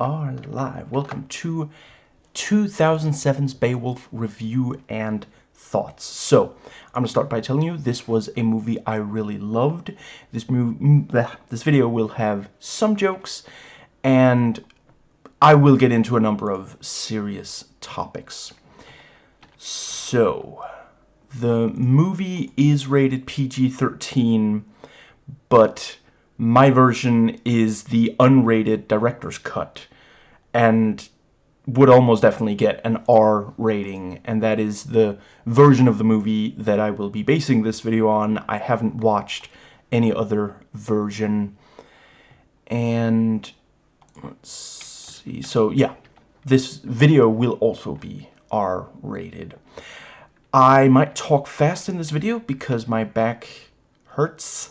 are live. Welcome to 2007's Beowulf review and thoughts. So, I'm gonna start by telling you this was a movie I really loved. This movie, this video will have some jokes, and I will get into a number of serious topics. So, the movie is rated PG-13, but my version is the unrated director's cut and would almost definitely get an R rating and that is the version of the movie that I will be basing this video on. I haven't watched any other version and let's see so yeah this video will also be R rated. I might talk fast in this video because my back hurts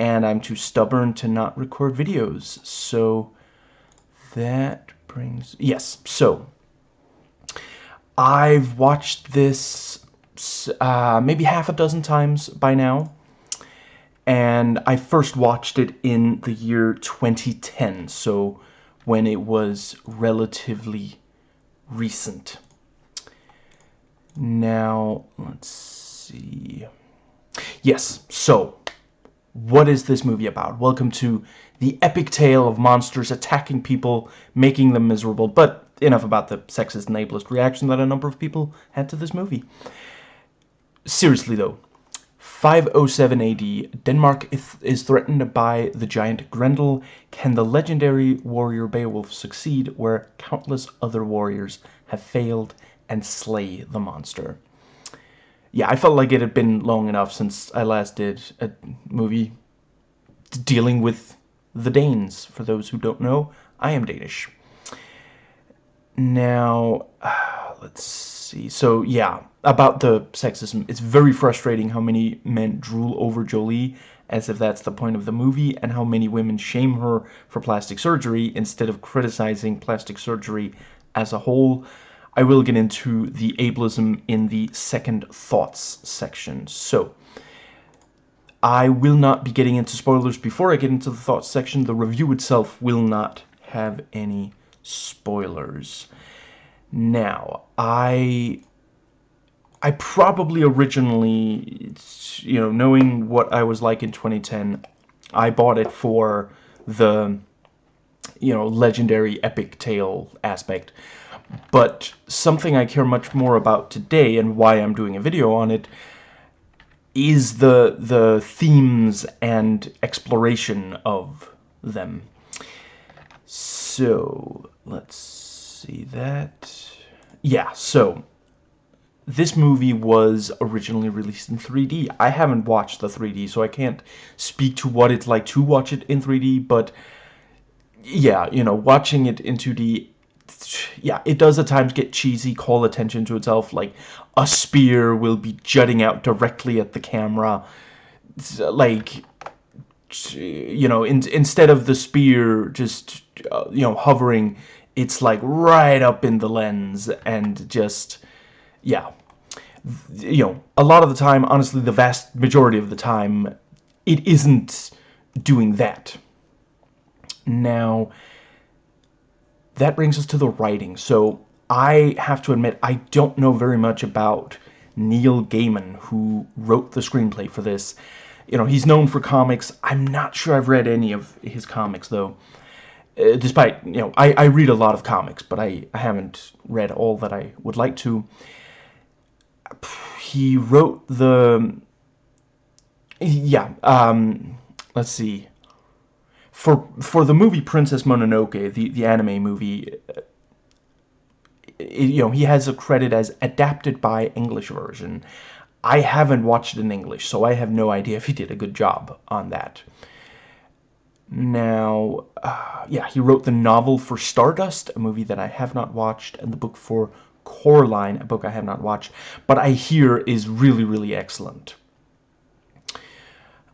and I'm too stubborn to not record videos. So that brings... Yes, so I've watched this uh, maybe half a dozen times by now. And I first watched it in the year 2010, so when it was relatively recent. Now, let's see. Yes, so what is this movie about? Welcome to the epic tale of monsters attacking people, making them miserable. But enough about the sexist and ableist reaction that a number of people had to this movie. Seriously though, 507 AD, Denmark is threatened by the giant Grendel. Can the legendary warrior Beowulf succeed where countless other warriors have failed and slay the monster? Yeah, I felt like it had been long enough since I last did a movie dealing with the Danes. For those who don't know, I am Danish. Now, let's see. So, yeah, about the sexism. It's very frustrating how many men drool over Jolie as if that's the point of the movie, and how many women shame her for plastic surgery instead of criticizing plastic surgery as a whole. I will get into the ableism in the second thoughts section. So, I will not be getting into spoilers before I get into the thoughts section. The review itself will not have any spoilers. Now, I I probably originally, you know, knowing what I was like in 2010, I bought it for the, you know, legendary epic tale aspect. But something I care much more about today and why I'm doing a video on it is the the themes and exploration of them. So, let's see that. Yeah, so this movie was originally released in 3D. I haven't watched the 3D, so I can't speak to what it's like to watch it in 3D, but yeah, you know, watching it in 2D yeah, it does at times get cheesy, call attention to itself, like a spear will be jutting out directly at the camera, like, you know, in, instead of the spear just, uh, you know, hovering, it's like right up in the lens and just, yeah, you know, a lot of the time, honestly, the vast majority of the time, it isn't doing that. Now, that brings us to the writing. So I have to admit, I don't know very much about Neil Gaiman, who wrote the screenplay for this. You know, he's known for comics. I'm not sure I've read any of his comics, though. Uh, despite, you know, I, I read a lot of comics, but I, I haven't read all that I would like to. He wrote the... Yeah, um, let's see for for the movie Princess Mononoke, the the anime movie, uh, you know, he has a credit as adapted by English version. I haven't watched it in English, so I have no idea if he did a good job on that. Now, uh, yeah, he wrote the novel for Stardust, a movie that I have not watched, and the book for Coraline, a book I have not watched, but I hear is really, really excellent.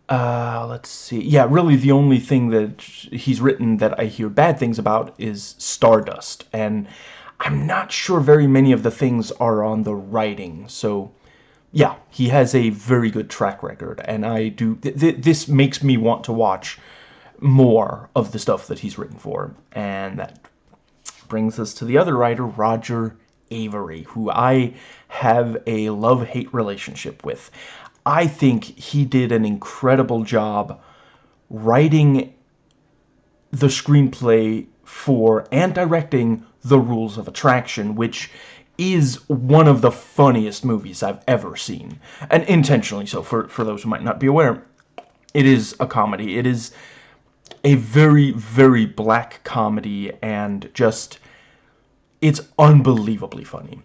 Uh, let's see. Yeah, really the only thing that he's written that I hear bad things about is Stardust. And I'm not sure very many of the things are on the writing. So, yeah, he has a very good track record. And I do... Th th this makes me want to watch more of the stuff that he's written for. And that brings us to the other writer, Roger Avary, who I have a love-hate relationship with. I think he did an incredible job writing the screenplay for and directing The Rules of Attraction, which is one of the funniest movies I've ever seen. And intentionally so, for, for those who might not be aware. It is a comedy. It is a very, very black comedy and just... It's unbelievably funny.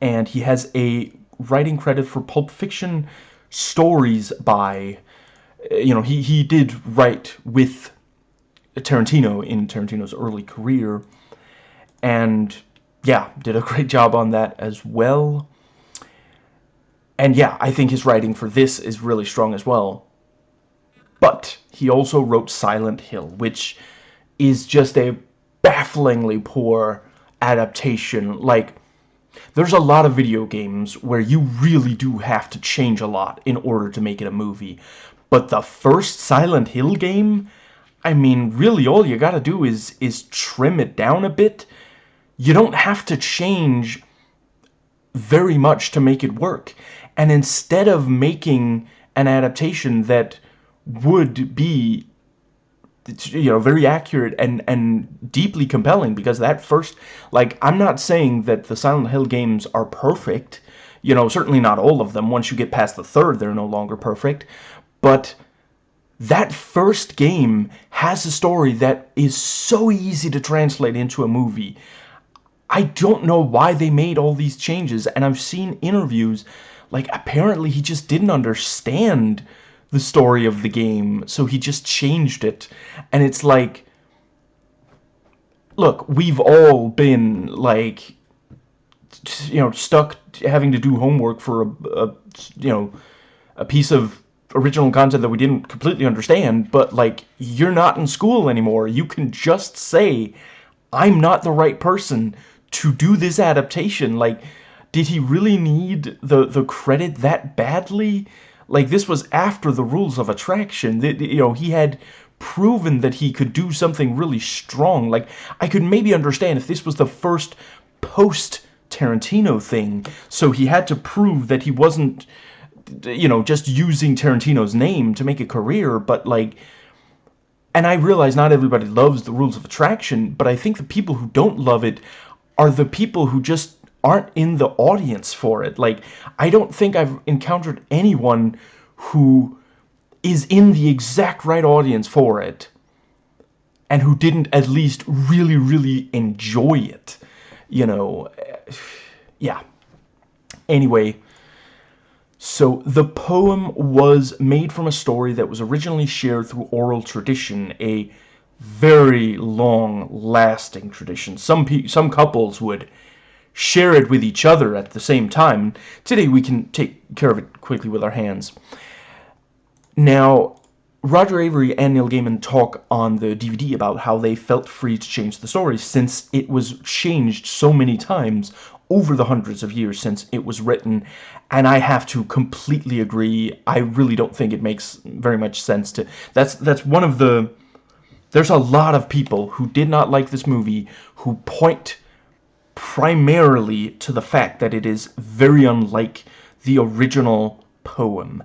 And he has a writing credit for Pulp Fiction stories by... You know, he, he did write with Tarantino in Tarantino's early career. And yeah, did a great job on that as well. And yeah, I think his writing for this is really strong as well. But he also wrote Silent Hill, which is just a bafflingly poor adaptation. Like, there's a lot of video games where you really do have to change a lot in order to make it a movie. But the first Silent Hill game, I mean, really all you gotta do is, is trim it down a bit you don't have to change very much to make it work. And instead of making an adaptation that would be you know very accurate and and deeply compelling because that first like I'm not saying that the Silent Hill games are perfect. You know certainly not all of them. Once you get past the third they're no longer perfect. But that first game has a story that is so easy to translate into a movie. I don't know why they made all these changes, and I've seen interviews, like, apparently he just didn't understand the story of the game, so he just changed it, and it's like, look, we've all been, like, you know, stuck having to do homework for a, a you know, a piece of original content that we didn't completely understand, but, like, you're not in school anymore. You can just say, I'm not the right person to do this adaptation. Like, did he really need the, the credit that badly? Like, this was after the rules of attraction. That you know, he had proven that he could do something really strong. Like, I could maybe understand if this was the first post-Tarantino thing, so he had to prove that he wasn't, you know, just using Tarantino's name to make a career, but, like, and I realize not everybody loves the rules of attraction, but I think the people who don't love it are the people who just aren't in the audience for it. Like, I don't think I've encountered anyone who is in the exact right audience for it and who didn't at least really, really enjoy it. You know, yeah. Anyway, so the poem was made from a story that was originally shared through oral tradition, a very long lasting tradition. Some some couples would share it with each other at the same time. Today we can take care of it quickly with our hands. Now, Roger Avary and Neil Gaiman talk on the DVD about how they felt free to change the story since it was changed so many times over the hundreds of years since it was written and I have to completely agree I really don't think it makes very much sense to that's that's one of the there's a lot of people who did not like this movie who point primarily to the fact that it is very unlike the original poem.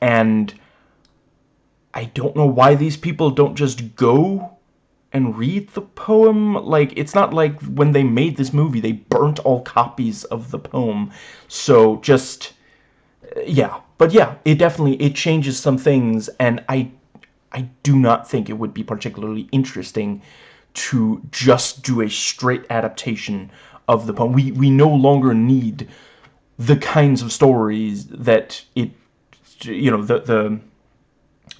And I don't know why these people don't just go and read the poem. Like, it's not like when they made this movie, they burnt all copies of the poem. So, just, yeah. But yeah, it definitely, it changes some things, and I I do not think it would be particularly interesting to just do a straight adaptation of the poem. We, we no longer need the kinds of stories that it, you know, the, the,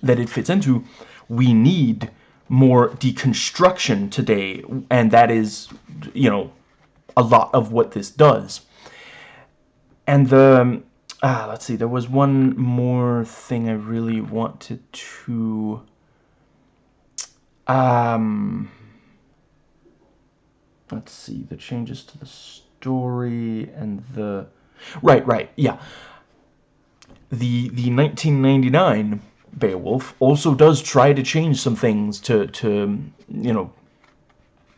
that it fits into. We need more deconstruction today, and that is, you know, a lot of what this does. And the, Ah, let's see. There was one more thing I really wanted to... Um... Let's see. The changes to the story and the... Right, right, yeah. The, the 1999 Beowulf also does try to change some things to, to you know,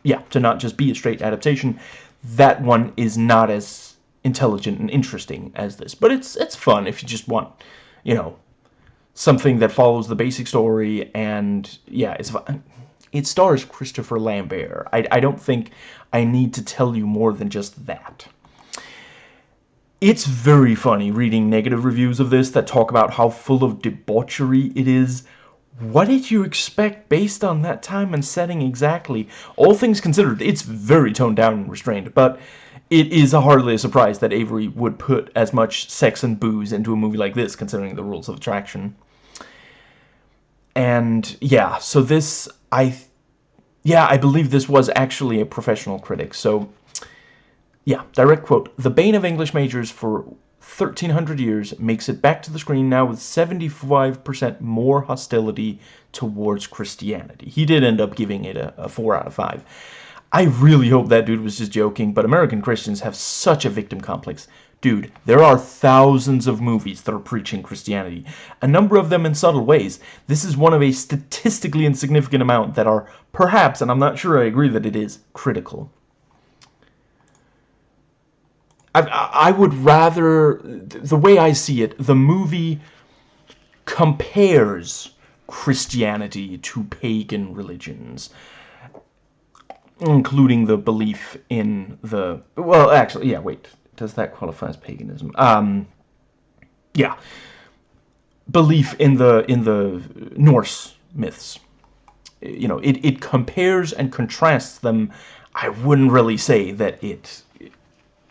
yeah, to not just be a straight adaptation, that one is not as intelligent and interesting as this. But it's it's fun if you just want, you know, something that follows the basic story and yeah, it's fun. It stars Christopher Lambert. I, I don't think I need to tell you more than just that. It's very funny reading negative reviews of this that talk about how full of debauchery it is. What did you expect based on that time and setting exactly? All things considered, it's very toned down and restrained, but it is hardly a surprise that Avary would put as much sex and booze into a movie like this, considering the rules of attraction. And yeah, so this, I, yeah, I believe this was actually a professional critic, so yeah, direct quote. The bane of English majors for 1300 years makes it back to the screen now with 75% more hostility towards Christianity. He did end up giving it a, a 4 out of 5. I really hope that dude was just joking, but American Christians have such a victim complex. Dude, there are thousands of movies that are preaching Christianity, a number of them in subtle ways. This is one of a statistically insignificant amount that are perhaps, and I'm not sure I agree that it is, critical. I, I would rather, the way I see it, the movie compares Christianity to pagan religions including the belief in the well actually yeah wait does that qualify as paganism um yeah belief in the in the Norse myths you know it, it compares and contrasts them I wouldn't really say that it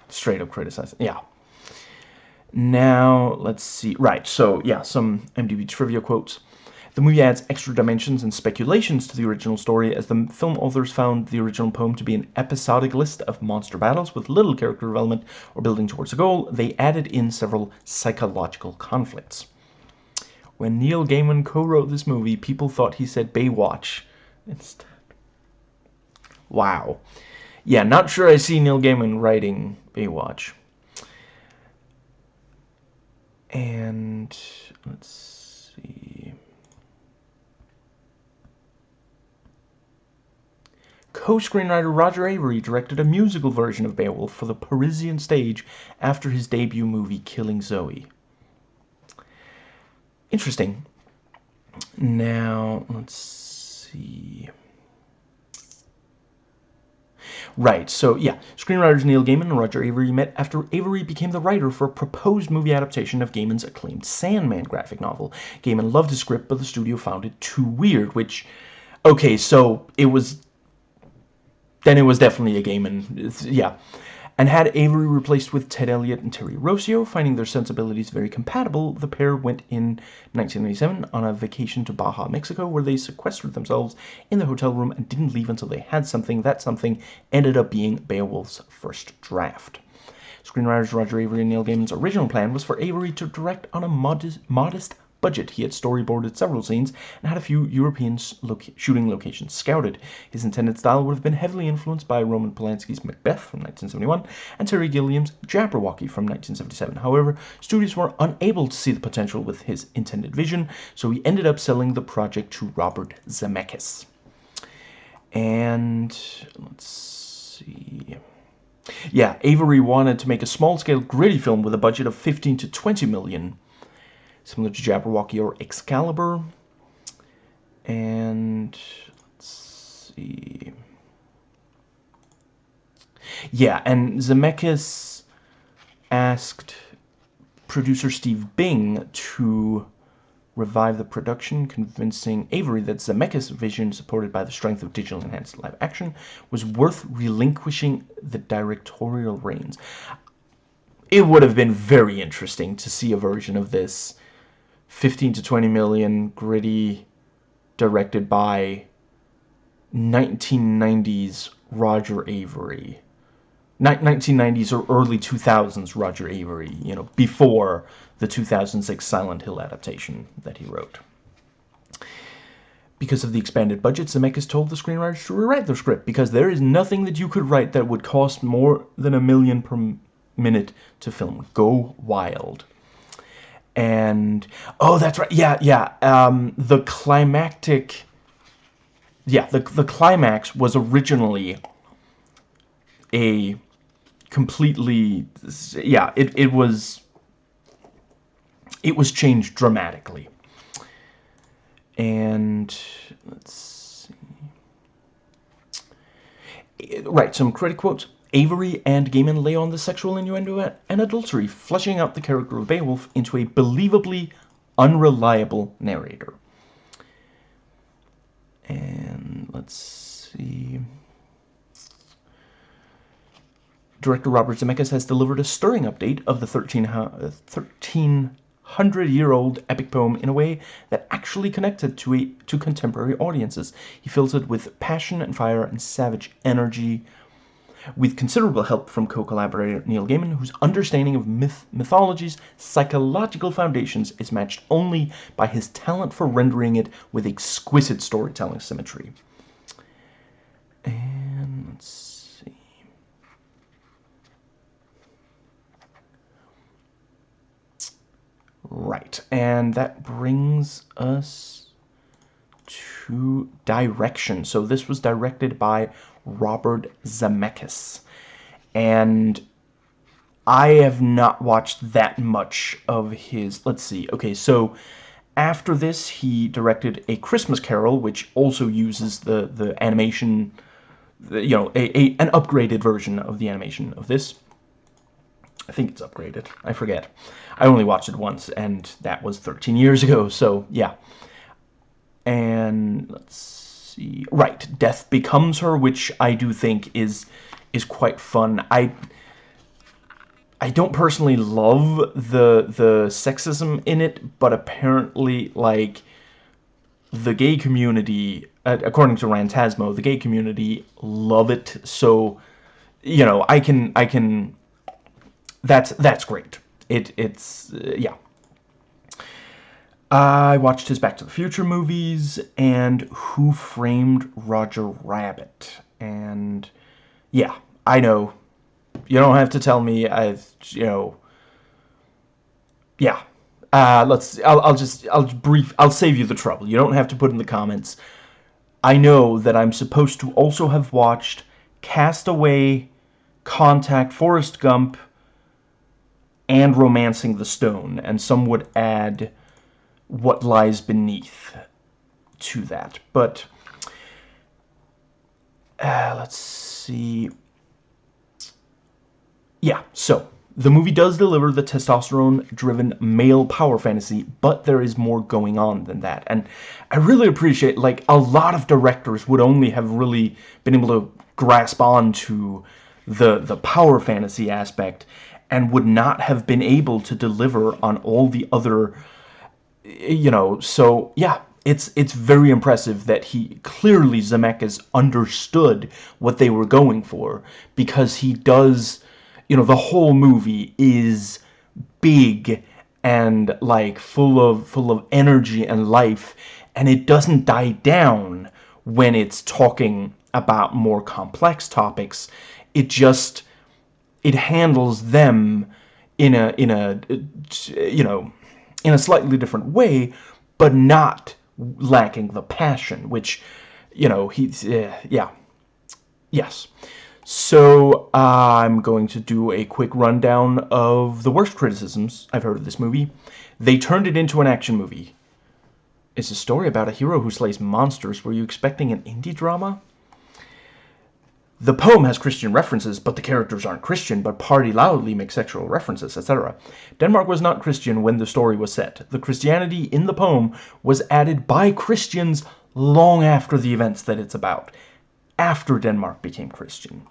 straight up criticizes. Yeah. Now, let's see. Right, so, yeah, some MDB trivia quotes. The movie adds extra dimensions and speculations to the original story as the film authors found the original poem to be an episodic list of monster battles with little character development or building towards a goal. They added in several psychological conflicts. When Neil Gaiman co-wrote this movie, people thought he said Baywatch instead. Wow. Yeah, not sure I see Neil Gaiman writing Baywatch. And let's Co-screenwriter Roger Avary directed a musical version of Beowulf for the Parisian stage after his debut movie Killing Zoe. Interesting. Now, let's see. Right, so yeah, screenwriters Neil Gaiman and Roger Avary met after Avary became the writer for a proposed movie adaptation of Gaiman's acclaimed Sandman graphic novel. Gaiman loved the script, but the studio found it too weird, which, okay, so it was, then it was definitely a Gaiman, yeah and had Avary replaced with Ted Elliott and Terry Rossio. Finding their sensibilities very compatible, the pair went in 1997 on a vacation to Baja, Mexico, where they sequestered themselves in the hotel room and didn't leave until they had something. That something ended up being Beowulf's first draft. Screenwriters Roger Avary and Neil Gaiman's original plan was for Avary to direct on a modest, modest budget. He had storyboarded several scenes and had a few European shooting locations scouted. His intended style would have been heavily influenced by Roman Polanski's Macbeth from 1971 and Terry Gilliam's Jabberwocky from 1977. However, studios were unable to see the potential with his intended vision, so he ended up selling the project to Robert Zemeckis. And let's see... Yeah, Avary wanted to make a small-scale gritty film with a budget of 15 to 20 million similar to Jabberwocky or Excalibur. And let's see. Yeah, and Zemeckis asked producer Steve Bing to revive the production, convincing Avary that Zemeckis' vision, supported by the strength of digital enhanced live action, was worth relinquishing the directorial reins. It would have been very interesting to see a version of this 15 to 20 million, gritty, directed by 1990s Roger Avary. 1990s or early 2000s Roger Avary, you know, before the 2006 Silent Hill adaptation that he wrote. Because of the expanded budget, Zemeckis told the screenwriters to rewrite their script because there is nothing that you could write that would cost more than a million per minute to film. Go wild and oh that's right yeah yeah um, the climactic yeah, the, the climax was originally a completely, yeah, it, it was, it was changed dramatically. And, let's see. Right, some credit quotes. Avary and Gaiman lay on the sexual innuendo and adultery, fleshing out the character of Beowulf into a believably unreliable narrator. And let's see. Director Robert Zemeckis has delivered a stirring update of the 1300-year-old epic poem in a way that actually connected to, a, to contemporary audiences. He fills it with passion and fire and savage energy, with considerable help from co-collaborator Neil Gaiman, whose understanding of myth mythology's psychological foundations is matched only by his talent for rendering it with exquisite storytelling symmetry. And let's see. Right, and that brings us to direction. So this was directed by Robert Zemeckis. And I have not watched that much of his... Let's see. Okay, so after this, he directed A Christmas Carol, which also uses the, the animation... You know, a, a, an upgraded version of the animation of this. I think it's upgraded. I forget. I only watched it once, and that was 13 years ago, so yeah. And let's see. Right, Death Becomes Her, which I do think is is quite fun. I I don't personally love the the sexism in it, but apparently like the gay community, uh, according to Rantasmo, the gay community love it. So, you know, I can I can that's that's great. It it's uh, yeah. I watched his Back to the Future movies and Who Framed Roger Rabbit. And yeah, I know. You don't have to tell me. I've, you know. Yeah. Uh, let's, I'll, I'll just, I'll brief, I'll save you the trouble. You don't have to put in the comments. I know that I'm supposed to also have watched Castaway, Contact, Forrest Gump, and Romancing the Stone. And some would add what lies beneath to that. But uh, let's see. Yeah, so the movie does deliver the testosterone-driven male power fantasy, but there is more going on than that. And I really appreciate, like, a lot of directors would only have really been able to grasp on to the, the power fantasy aspect and would not have been able to deliver on all the other you know, so yeah, it's it's very impressive that he clearly Zemeckis understood what they were going for because he does, you know, the whole movie is big and like full of full of energy and life and it doesn't die down when it's talking about more complex topics. It just it handles them in a in a you know in a slightly different way, but not lacking the passion, which, you know, he's, uh, yeah, yes. So, uh, I'm going to do a quick rundown of the worst criticisms I've heard of this movie. They turned it into an action movie. It's a story about a hero who slays monsters. Were you expecting an indie drama? The poem has Christian references, but the characters aren't Christian, but party loudly make sexual references, etc. Denmark was not Christian when the story was set. The Christianity in the poem was added by Christians long after the events that it's about, after Denmark became Christian.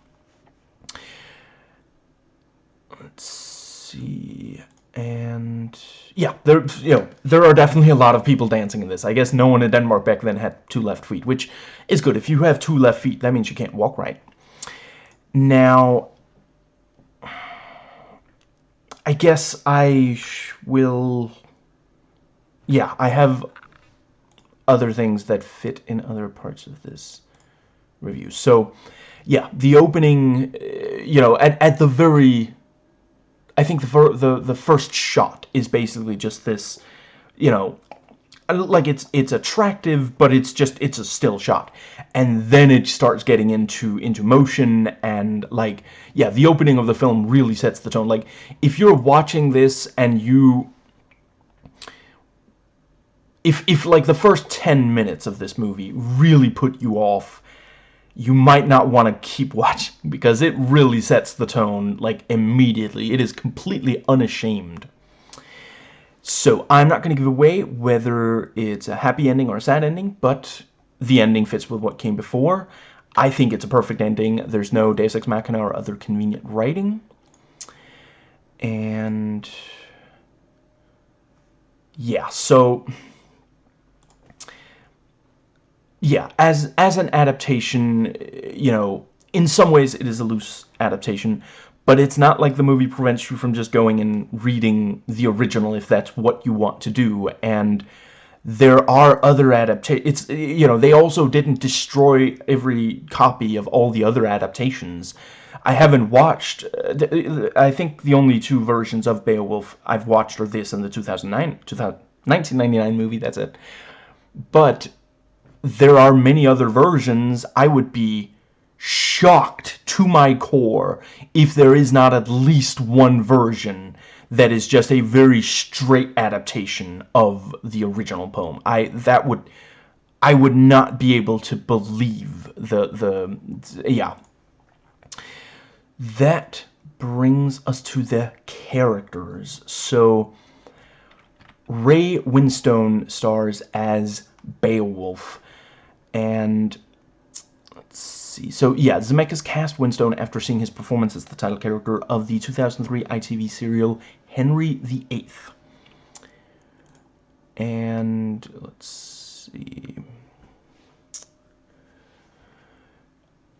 Let's see, and yeah, there you know there are definitely a lot of people dancing in this. I guess no one in Denmark back then had two left feet, which is good. If you have two left feet, that means you can't walk right. Now, I guess I will... Yeah, I have other things that fit in other parts of this review. So, yeah, the opening, uh, you know, at, at the very... I think the, the, the first shot is basically just this, you know, Uh, like it's it's attractive but it's just it's a still shot. And then it starts getting into into motion and like yeah the opening of the film really sets the tone. Like if you're watching this and you if if like the first 10 minutes of this movie really put you off you might not want to keep watching because it really sets the tone like immediately. It is completely unashamed so I'm not going to give away whether it's a happy ending or a sad ending, but the ending fits with what came before. I think it's a perfect ending. There's no Deus Ex Machina or other convenient writing. And yeah, so yeah, as as an adaptation, you know, in some ways it is a loose adaptation, but it's not like the movie prevents you from just going and reading the original if that's what you want to do. And there are other adaptations it's you know they also didn't destroy every copy of all the other adaptations. I haven't watched uh, I think the only two versions of Beowulf I've watched are this and the 2009 2000, 1999 movie that's it. But there are many other versions I would be shocked to my core if there is not at least one version that is just a very straight adaptation of the original poem. I that would I would not be able to believe the the yeah. That brings us to the characters. So Ray Winstone stars as Beowulf and see. So yeah, Zemeckis cast Winstone after seeing his performance as the title character of the 2003 ITV serial Henry VIII. And let's see.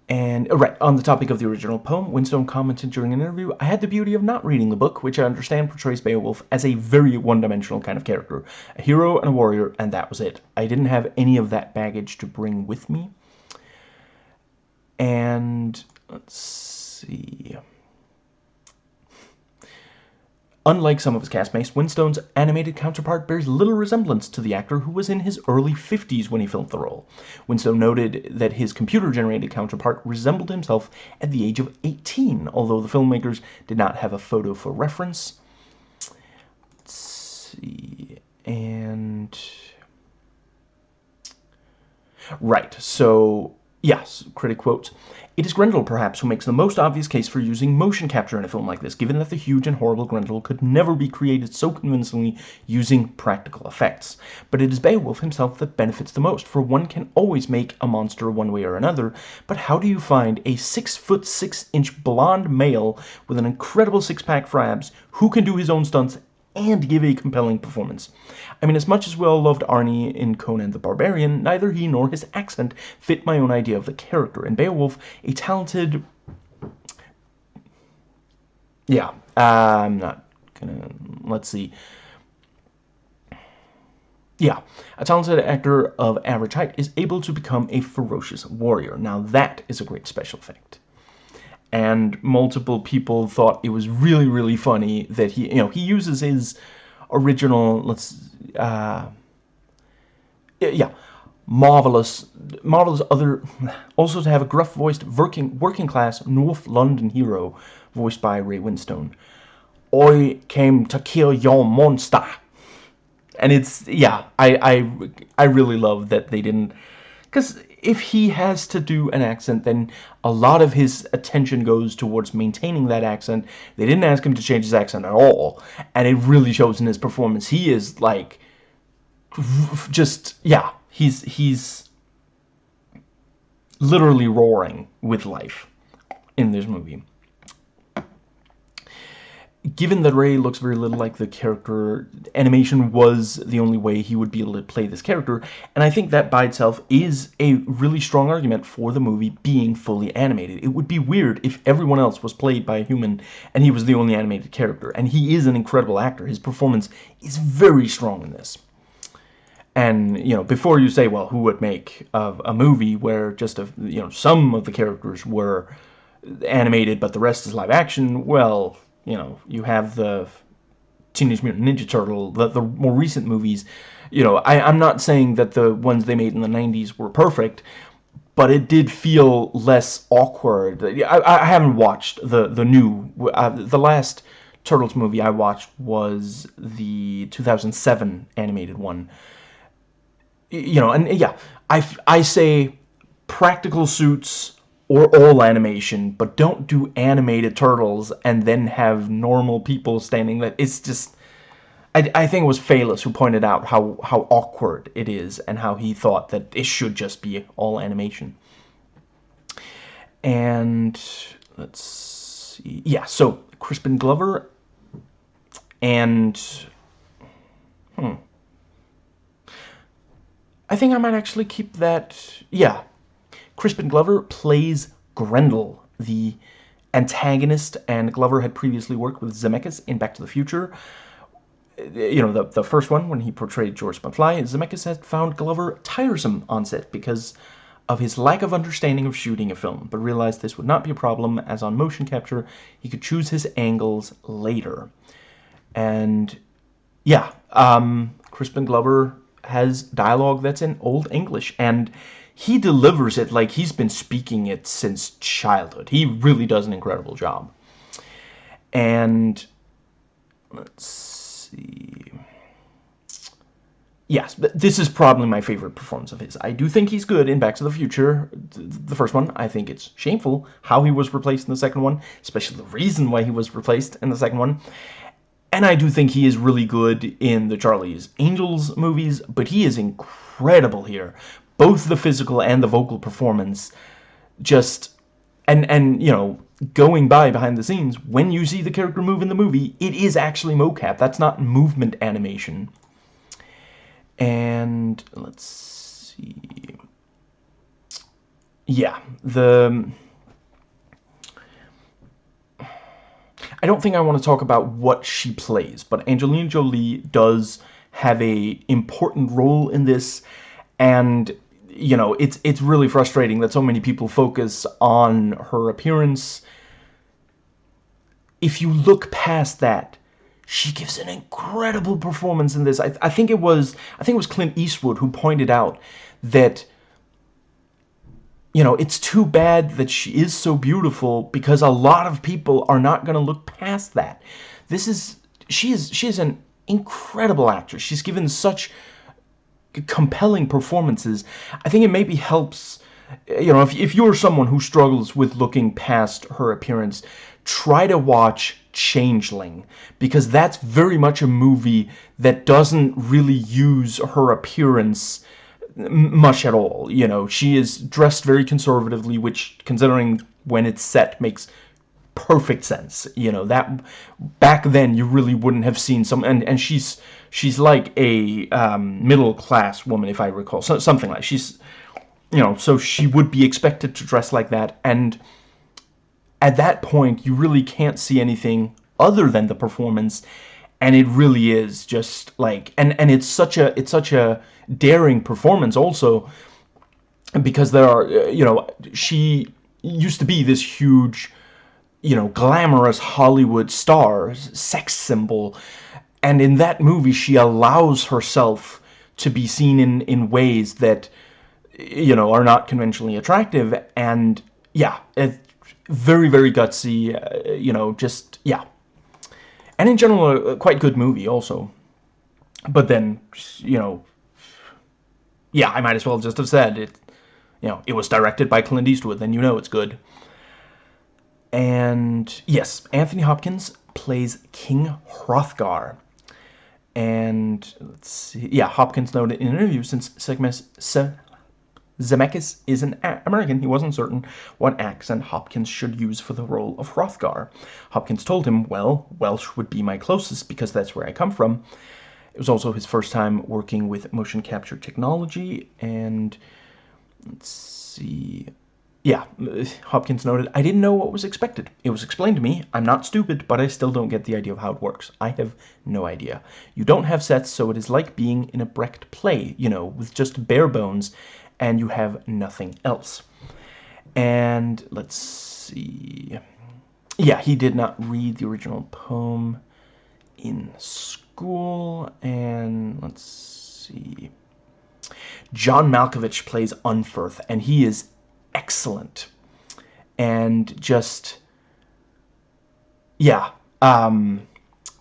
And, uh, right, on the topic of the original poem, Winstone commented during an interview, I had the beauty of not reading the book, which I understand portrays Beowulf as a very one-dimensional kind of character. A hero and a warrior, and that was it. I didn't have any of that baggage to bring with me and let's see. Unlike some of his castmates, Winstone's animated counterpart bears little resemblance to the actor who was in his early 50s when he filmed the role. Winstone noted that his computer-generated counterpart resembled himself at the age of 18, although the filmmakers did not have a photo for reference. Let's see, and... Right, so Yes, critic quotes, It is Grendel, perhaps, who makes the most obvious case for using motion capture in a film like this, given that the huge and horrible Grendel could never be created so convincingly using practical effects. But it is Beowulf himself that benefits the most, for one can always make a monster one way or another, but how do you find a 6 foot 6 inch blonde male with an incredible six-pack for abs who can do his own stunts and give a compelling performance. I mean, as much as we all loved Arnie in Conan the Barbarian, neither he nor his accent fit my own idea of the character. In Beowulf, a talented... Yeah, uh, I'm not gonna... Let's see. Yeah, a talented actor of average height is able to become a ferocious warrior. Now that is a great special effect and multiple people thought it was really really funny that he you know he uses his original let's uh yeah marvelous marvelous other also to have a gruff voiced working working class north london hero voiced by ray winstone. I came to kill your monster. And it's yeah i i i really love that they didn't because if he has to do an accent, then a lot of his attention goes towards maintaining that accent. They didn't ask him to change his accent at all, and it really shows in his performance. He is like, just yeah, he's he's literally roaring with life in this movie given that Ray looks very little like the character, animation was the only way he would be able to play this character, and I think that by itself is a really strong argument for the movie being fully animated. It would be weird if everyone else was played by a human and he was the only animated character, and he is an incredible actor. His performance is very strong in this. And, you know, before you say, well, who would make a, a movie where just, a, you know, some of the characters were animated but the rest is live action, well, you know, you have the Teenage Mutant Ninja Turtle, the, the more recent movies, you know, I, I'm not saying that the ones they made in the 90s were perfect, but it did feel less awkward. I, I haven't watched the, the new, uh, the last Turtles movie I watched was the 2007 animated one. You know, and yeah, I, I say practical suits or all animation, but don't do animated turtles and then have normal people standing there. It's just I, I think it was Phelous who pointed out how, how awkward it is and how he thought that it should just be all animation. And let's see. Yeah, so Crispin Glover and hmm. I think I might actually keep that. Yeah. Crispin Glover plays Grendel, the antagonist, and Glover had previously worked with Zemeckis in Back to the Future you know, the, the first one, when he portrayed George McFly, Zemeckis had found Glover tiresome on set because of his lack of understanding of shooting a film, but realized this would not be a problem as on motion capture, he could choose his angles later. And, yeah, um, Crispin Glover has dialogue that's in Old English, and he delivers it like he's been speaking it since childhood. He really does an incredible job. And, let's see. Yes, this is probably my favorite performance of his. I do think he's good in Back to the Future, the first one. I think it's shameful how he was replaced in the second one, especially the reason why he was replaced in the second one. And I do think he is really good in the Charlie's Angels movies, but he is incredible here. Both the physical and the vocal performance just and and you know going by behind the scenes when you see the character move in the movie it is actually mocap. That's not movement animation. And let's see. Yeah the I don't think I want to talk about what she plays but Angelina Jolie does have a important role in this and you know, it's it's really frustrating that so many people focus on her appearance. If you look past that, she gives an incredible performance in this. I, I think it was I think it was Clint Eastwood who pointed out that you know, it's too bad that she is so beautiful because a lot of people are not going to look past that. This is she is she is an incredible actress. She's given such compelling performances, I think it maybe helps, you know, if, if you're someone who struggles with looking past her appearance, try to watch Changeling, because that's very much a movie that doesn't really use her appearance much at all. You know, she is dressed very conservatively, which, considering when it's set, makes perfect sense. You know, that back then you really wouldn't have seen some, and, and she's she's like a um, middle class woman, if I recall, so, something like she's, you know, so she would be expected to dress like that, and at that point you really can't see anything other than the performance, and it really is just like, and and it's such a it's such a daring performance also, because there are, you know, she used to be this huge you know, glamorous Hollywood star, sex symbol, and in that movie she allows herself to be seen in in ways that you know are not conventionally attractive. And yeah it, very very gutsy uh, you know just yeah. And in general a, quite good movie also. But then you know yeah I might as well just have said it you know it was directed by Clint Eastwood then you know it's good. And yes Anthony Hopkins plays King Hrothgar and let's see, yeah, Hopkins noted in an interview since Zemeckis is an American, he wasn't certain what accent Hopkins should use for the role of Hrothgar. Hopkins told him, well, Welsh would be my closest because that's where I come from. It was also his first time working with motion capture technology, and let's see, yeah, uh, Hopkins noted, I didn't know what was expected. It was explained to me. I'm not stupid, but I still don't get the idea of how it works. I have no idea. You don't have sets, so it is like being in a Brecht play, you know, with just bare bones, and you have nothing else. And let's see. Yeah, he did not read the original poem in school, and let's see. John Malkovich plays Unferth, and he is excellent. And just, yeah, um,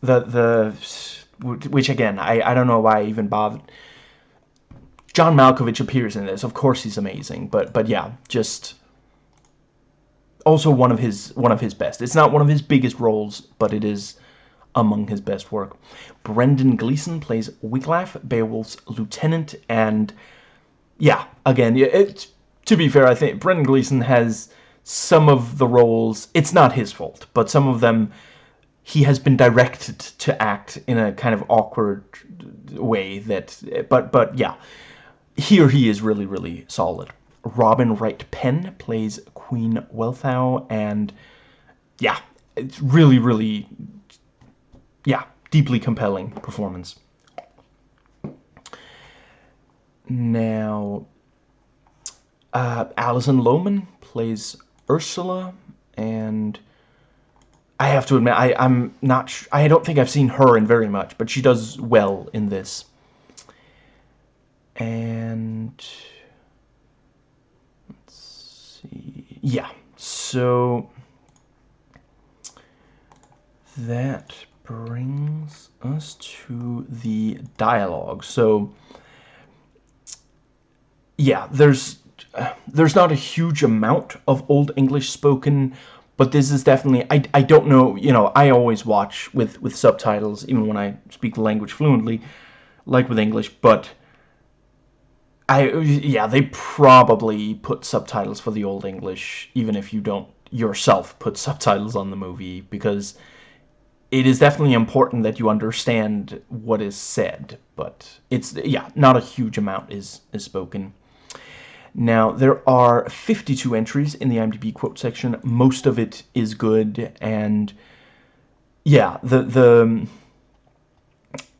the the which again, I I don't know why I even bothered. John Malkovich appears in this. Of course, he's amazing, but but yeah, just also one of his one of his best. It's not one of his biggest roles, but it is among his best work. Brendan Gleeson plays Wiglaf, Beowulf's lieutenant, and yeah, again, it, to be fair, I think Brendan Gleeson has some of the roles. It's not his fault, but some of them he has been directed to act in a kind of awkward way that but but yeah here he is really really solid robin wright penn plays queen wealhtheow and yeah it's really really yeah, deeply compelling performance. Now, uh, Alison Lohman plays Ursula, and I have to admit, I, I'm not. I don't think I've seen her in very much, but she does well in this. And let's see. Yeah, so that brings us to the dialogue. So, yeah, there's there's not a huge amount of Old English spoken, but this is definitely I, I don't know, you know, I always watch with with subtitles even when I speak the language fluently, like with English, but I yeah, they probably put subtitles for the Old English even if you don't yourself put subtitles on the movie because it is definitely important that you understand what is said, but it's, yeah, not a huge amount is, is spoken. Now, there are 52 entries in the IMDb quote section. Most of it is good, and yeah, the, the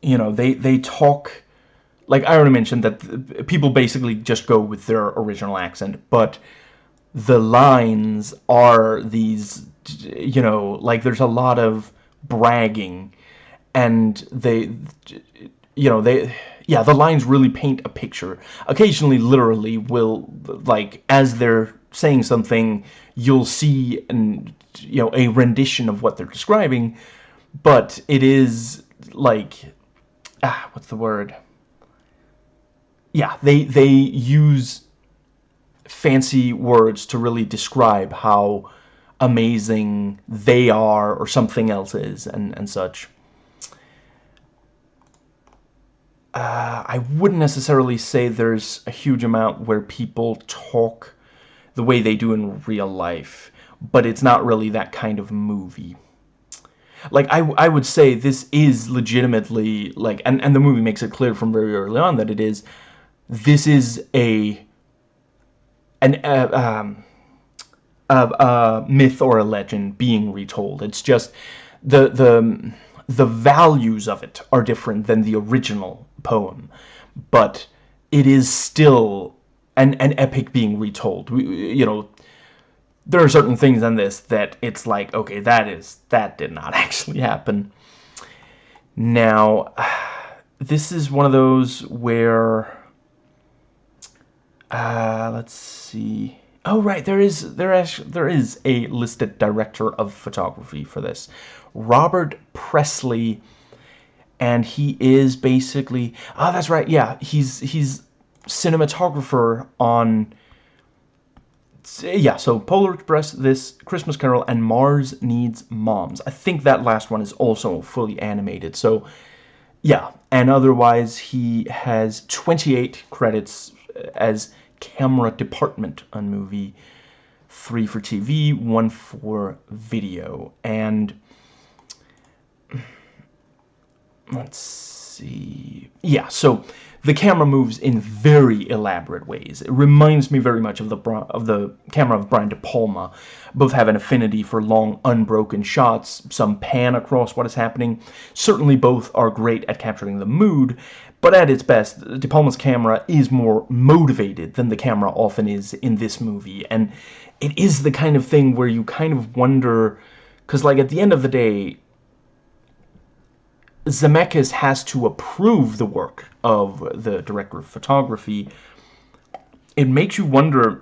you know, they, they talk, like I already mentioned, that people basically just go with their original accent, but the lines are these, you know, like there's a lot of bragging and they you know they yeah the lines really paint a picture occasionally literally will like as they're saying something you'll see and you know a rendition of what they're describing but it is like ah what's the word yeah they they use fancy words to really describe how amazing they are or something else is and, and such. Uh, I wouldn't necessarily say there's a huge amount where people talk the way they do in real life, but it's not really that kind of movie. Like, I, I would say this is legitimately, like, and, and the movie makes it clear from very early on that it is, this is a, an, uh, um, a, a myth or a legend being retold. It's just the the the values of it are different than the original poem, but it is still an an epic being retold. We, you know, there are certain things in this that it's like, okay, that is that did not actually happen. Now, this is one of those where, uh, let's see. Oh right, there is there is there is a listed director of photography for this, Robert Presley, and he is basically oh that's right yeah he's he's cinematographer on yeah so Polar Express this Christmas Carol and Mars Needs Moms I think that last one is also fully animated so yeah and otherwise he has 28 credits uh, as camera department on movie, three for TV, one for video. And let's see. Yeah, so the camera moves in very elaborate ways. It reminds me very much of the of the camera of Brian De Palma. Both have an affinity for long, unbroken shots, some pan across what is happening. Certainly both are great at capturing the mood, but at its best, De Palma's camera is more motivated than the camera often is in this movie. And it is the kind of thing where you kind of wonder... Because, like, at the end of the day... Zemeckis has to approve the work of the director of photography, it makes you wonder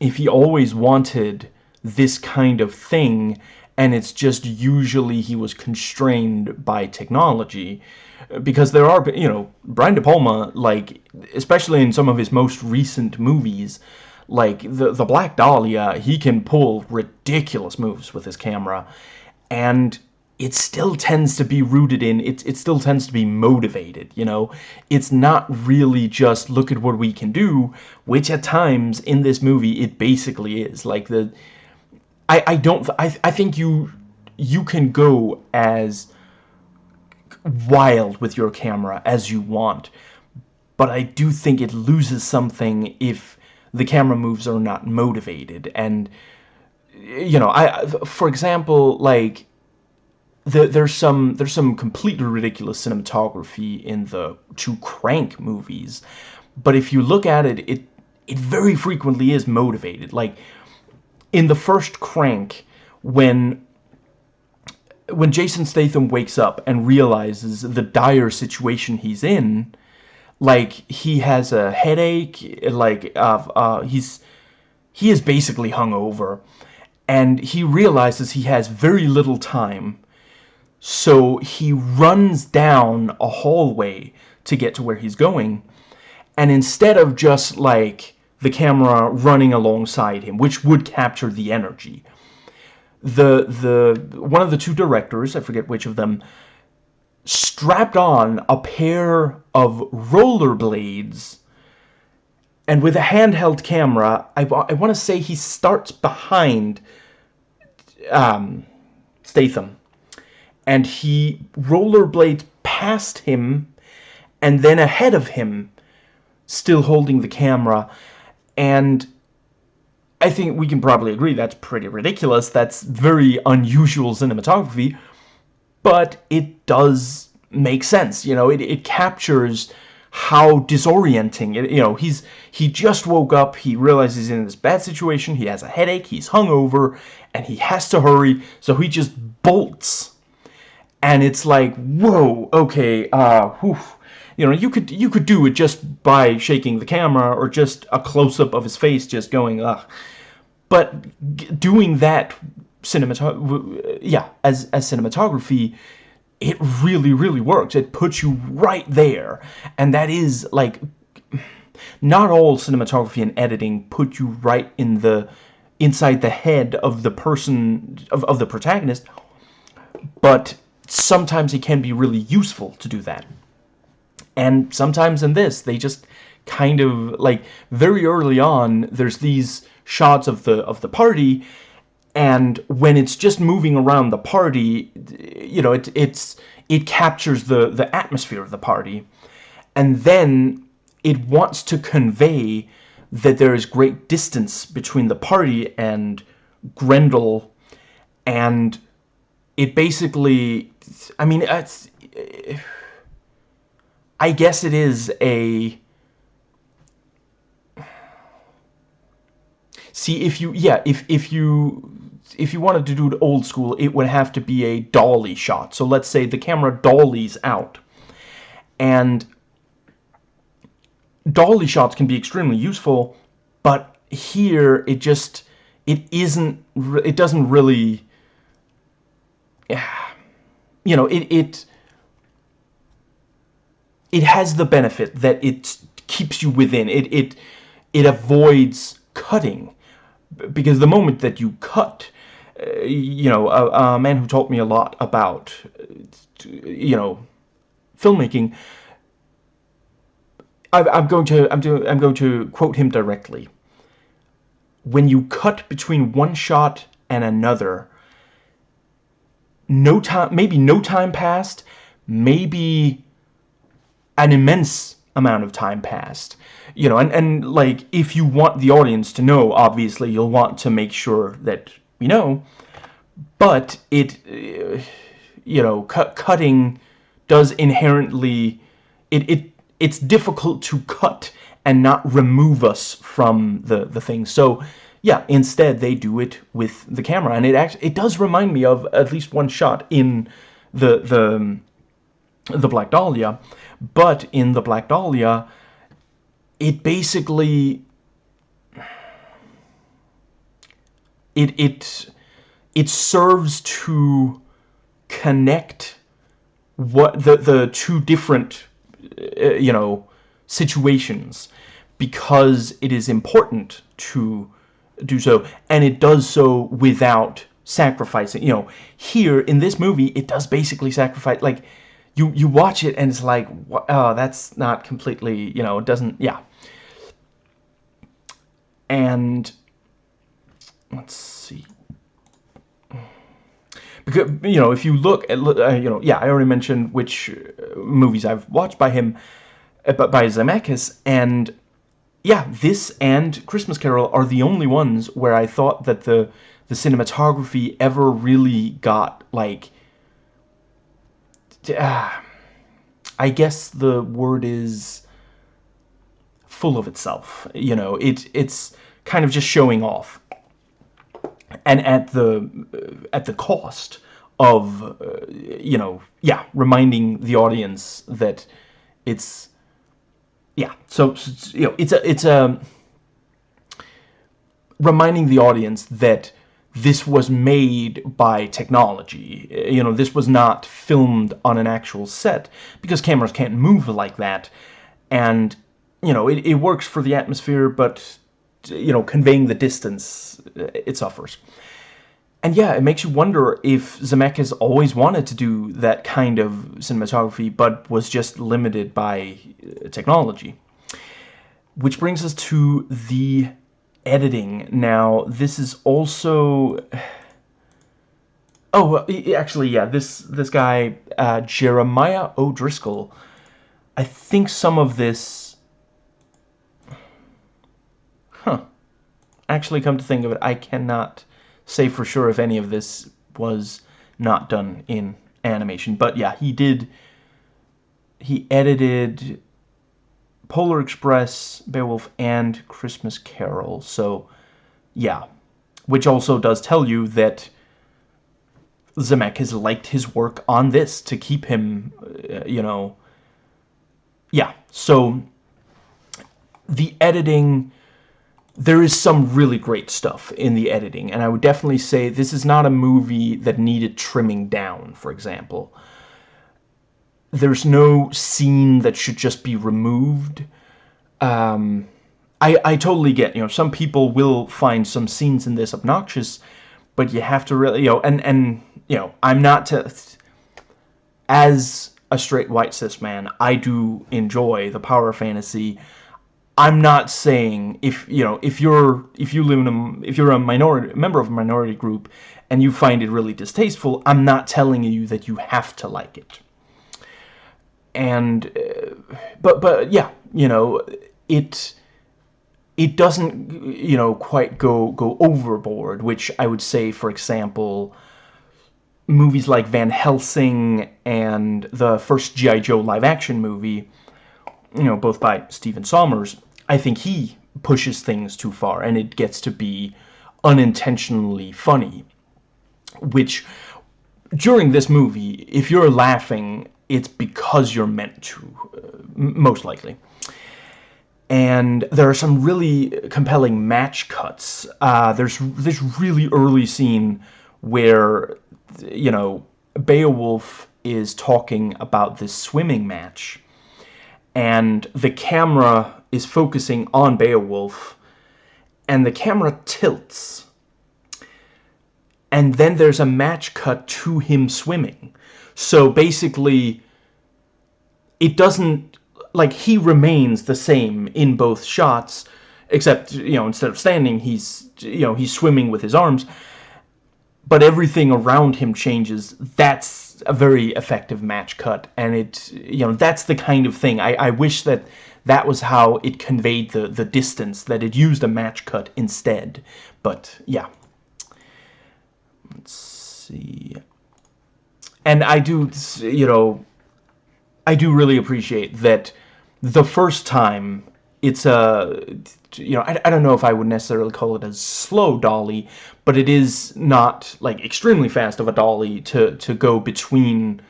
if he always wanted this kind of thing and it's just usually he was constrained by technology. Because there are you know Brian De Palma like especially in some of his most recent movies like the the Black Dahlia he can pull ridiculous moves with his camera. And it still tends to be rooted in it it still tends to be motivated you know? It's not really just look at what we can do which at times in this movie it basically is. Like the I I don't I I think you you can go as wild with your camera as you want but I do think it loses something if the camera moves are not motivated. And you know I for example like the, there's some there's some completely ridiculous cinematography in the two Crank movies, but if you look at it, it it very frequently is motivated. Like in the first Crank, when when Jason Statham wakes up and realizes the dire situation he's in, like he has a headache, like uh, uh, he's he is basically hungover, and he realizes he has very little time so he runs down a hallway to get to where he's going. And instead of just like the camera running alongside him, which would capture the energy, the the one of the two directors, I forget which of them, strapped on a pair of rollerblades and with a handheld camera, I, I want to say he starts behind um, Statham and he rollerblades past him and then ahead of him still holding the camera. And I think we can probably agree that's pretty ridiculous. That's very unusual cinematography. But it does make sense you know it, it captures how disorienting it, you know he's he just woke up he realizes he's in this bad situation he has a headache he's hungover and he has to hurry so he just bolts and it's like whoa okay uh whew. you know you could you could do it just by shaking the camera or just a close-up of his face just going ugh. But doing that cinematography yeah as as cinematography it really really works. It puts you right there. And that is like not all cinematography and editing put you right in the inside the head of the person of, of the protagonist but sometimes it can be really useful to do that. And sometimes in this, they just kind of, like, very early on, there's these shots of the of the party, and when it's just moving around the party, you know, it, it's it captures the, the atmosphere of the party, and then it wants to convey that there is great distance between the party and Grendel, and it basically I mean, it's, I guess it is a... See, if you, yeah, if, if you, if you wanted to do it old school, it would have to be a dolly shot. So let's say the camera dollies out. And dolly shots can be extremely useful, but here it just, it isn't, it doesn't really, yeah you know, it, it, it has the benefit that it keeps you within. It, it, it avoids cutting. Because the moment that you cut, uh, you know, a, a, man who taught me a lot about, you know, filmmaking, I, I'm going to, I'm, to, I'm going to quote him directly. When you cut between one shot and another, no time, maybe no time passed, maybe an immense amount of time passed. You know, and, and like, if you want the audience to know, obviously, you'll want to make sure that we know, but it, uh, you know, cu cutting does inherently, it, it, it's difficult to cut and not remove us from the, the thing. So, yeah, instead they do it with the camera, and it actually it does remind me of at least one shot in the the the Black Dahlia, but in the Black Dahlia, it basically it it it serves to connect what the the two different uh, you know situations because it is important to do so and it does so without sacrificing. You know here in this movie it does basically sacrifice like you you watch it and it's like oh that's not completely you know it doesn't yeah. And let's see. Because you know if you look at uh, you know yeah I already mentioned which uh, movies I've watched by him uh, but by Zemeckis and yeah this and Christmas Carol are the only ones where I thought that the the cinematography ever really got like uh, I guess the word is full of itself you know? It it's kind of just showing off. And at the at the cost of uh, you know yeah reminding the audience that it's yeah so, so you know it's a it's a reminding the audience that this was made by technology. Eh, you know, this was not filmed on an actual set because cameras can't move like that. And, you know, it, it works for the atmosphere, but, you know, conveying the distance, eh, it suffers. And yeah, it makes you wonder if Zemeckis always wanted to do that kind of cinematography, but was just limited by uh, technology. Which brings us to the editing. Now, this is also... Oh, actually, yeah, this this guy, uh, Jeremiah O'Driscoll, I think some of this... Huh. Actually, come to think of it, I cannot say for sure if any of this was not done in animation. But yeah, he did... He edited Polar Express, Beowulf, and Christmas Carol. So, yeah. Which also does tell you that Zemeckis liked his work on this to keep him, uh, you know... Yeah, so the editing... There is some really great stuff in the editing, and I would definitely say this is not a movie that needed trimming down, for example there's no scene that should just be removed. Um, I, I totally get, you know, some people will find some scenes in this obnoxious, but you have to really, you know, and, and you know, I'm not to, as a straight white cis man, I do enjoy the power fantasy. I'm not saying if, you know, if you're, if you live in a, if you're a minority, member of a minority group and you find it really distasteful, I'm not telling you that you have to like it and uh, but but yeah you know it it doesn't you know quite go go overboard which I would say for example movies like Van Helsing and the first G.I. Joe live action movie you know both by Stephen Sommers I think he pushes things too far and it gets to be unintentionally funny which during this movie if you're laughing it's because you're meant to, uh, most likely. And there are some really compelling match cuts. Uh, there's this really early scene where, you know, Beowulf is talking about this swimming match. And the camera is focusing on Beowulf. And the camera tilts. And then there's a match cut to him swimming. So basically, it doesn't, like, he remains the same in both shots, except, you know, instead of standing, he's, you know, he's swimming with his arms, but everything around him changes. That's a very effective match cut, and it, you know, that's the kind of thing. I, I wish that that was how it conveyed the, the distance, that it used a match cut instead. But, yeah. Let's see and I do, you know, I do really appreciate that the first time it's a, you know, I, I don't know if I would necessarily call it a slow dolly, but it is not, like, extremely fast of a dolly to, to go between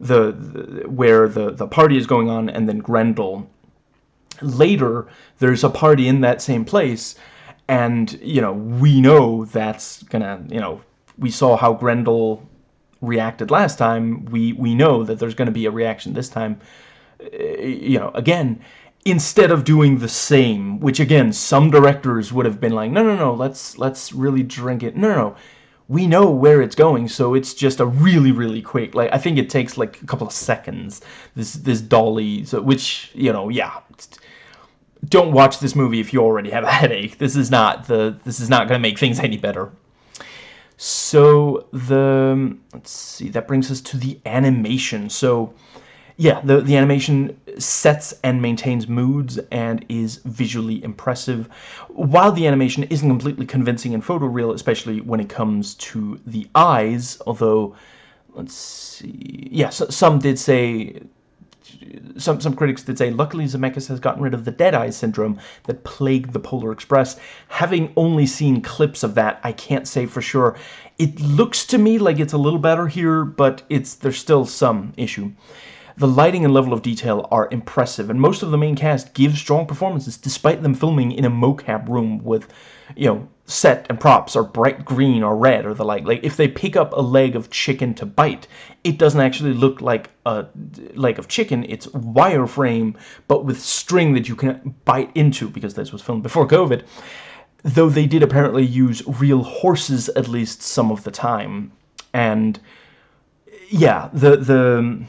the, the where the the party is going on and then Grendel later there's a party in that same place and you know we know that's gonna you know we saw how Grendel reacted last time. We we know that there's to be a reaction this time. Eh, you know again instead of doing the same which again some directors would have been like no no no let's let's really drink it. No no we know where it's going so it's just a really really quick like I think it takes like a couple of seconds this this dolly so which you know yeah. Don't watch this movie if you already have a headache. This is not the this is not gonna make things any better. So the let's see that brings us to the animation. So yeah, the, the animation sets and maintains moods and is visually impressive, while the animation isn't completely convincing and photoreal, especially when it comes to the eyes, although, let's see, yeah, so, some did say, some, some critics did say, luckily Zemeckis has gotten rid of the dead eye syndrome that plagued the Polar Express. Having only seen clips of that, I can't say for sure. It looks to me like it's a little better here, but it's there's still some issue. The lighting and level of detail are impressive, and most of the main cast give strong performances despite them filming in a mocap room with, you know, set and props are bright green or red or the like. Like, if they pick up a leg of chicken to bite, it doesn't actually look like a leg of chicken. It's wireframe, but with string that you can bite into, because this was filmed before COVID. Though they did apparently use real horses at least some of the time. And, yeah, the... the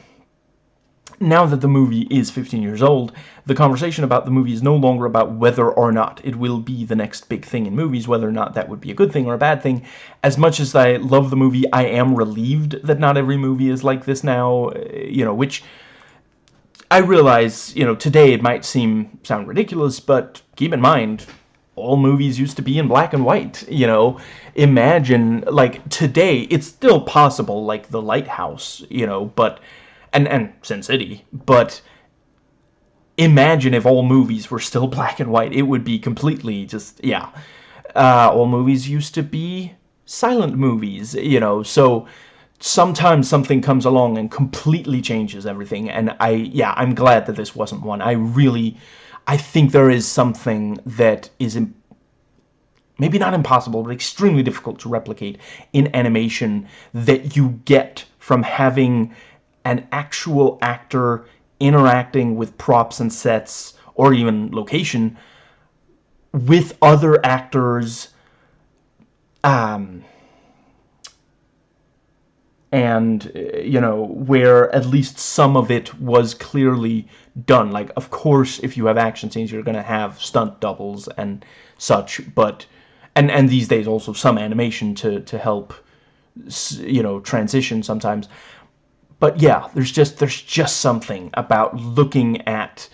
now that the movie is 15 years old, the conversation about the movie is no longer about whether or not it will be the next big thing in movies, whether or not that would be a good thing or a bad thing. As much as I love the movie, I am relieved that not every movie is like this now, eh, you know, which I realize, you know, today it might seem sound ridiculous, but keep in mind, all movies used to be in black and white, you know. Imagine, like, today, it's still possible, like The Lighthouse, you know, but and and Sin City, but imagine if all movies were still black and white. It would be completely just yeah. Uh, all movies used to be silent movies, you know. So sometimes something comes along and completely changes everything. And I yeah, I'm glad that this wasn't one. I really I think there is something that is maybe not impossible, but extremely difficult to replicate in animation that you get from having an actual actor interacting with props and sets or even location with other actors um, and you know where at least some of it was clearly done. Like of course if you have action scenes you're gonna have stunt doubles and such but and and these days also some animation to to help you know transition sometimes but yeah, there's just there's just something about looking at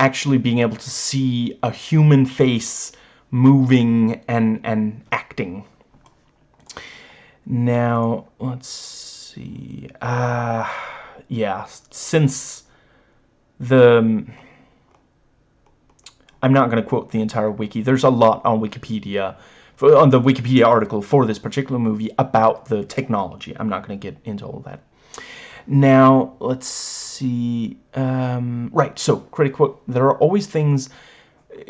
actually being able to see a human face moving and and acting. Now, let's see. Uh yeah, since the I'm not going to quote the entire wiki. There's a lot on Wikipedia on the Wikipedia article for this particular movie about the technology. I'm not going to get into all that. Now, let's see. Um, right, so, credit quote, there are always things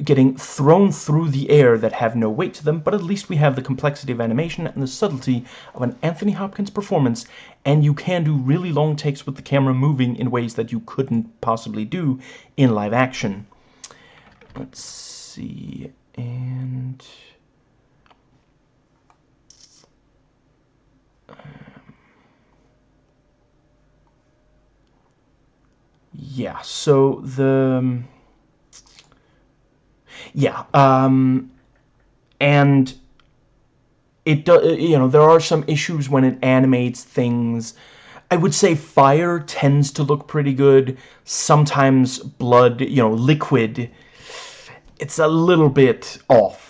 getting thrown through the air that have no weight to them, but at least we have the complexity of animation and the subtlety of an Anthony Hopkins performance, and you can do really long takes with the camera moving in ways that you couldn't possibly do in live action. Let's see, and... yeah, so the... Yeah, um, and it does, you know, there are some issues when it animates things. I would say fire tends to look pretty good. Sometimes blood, you know, liquid, it's a little bit off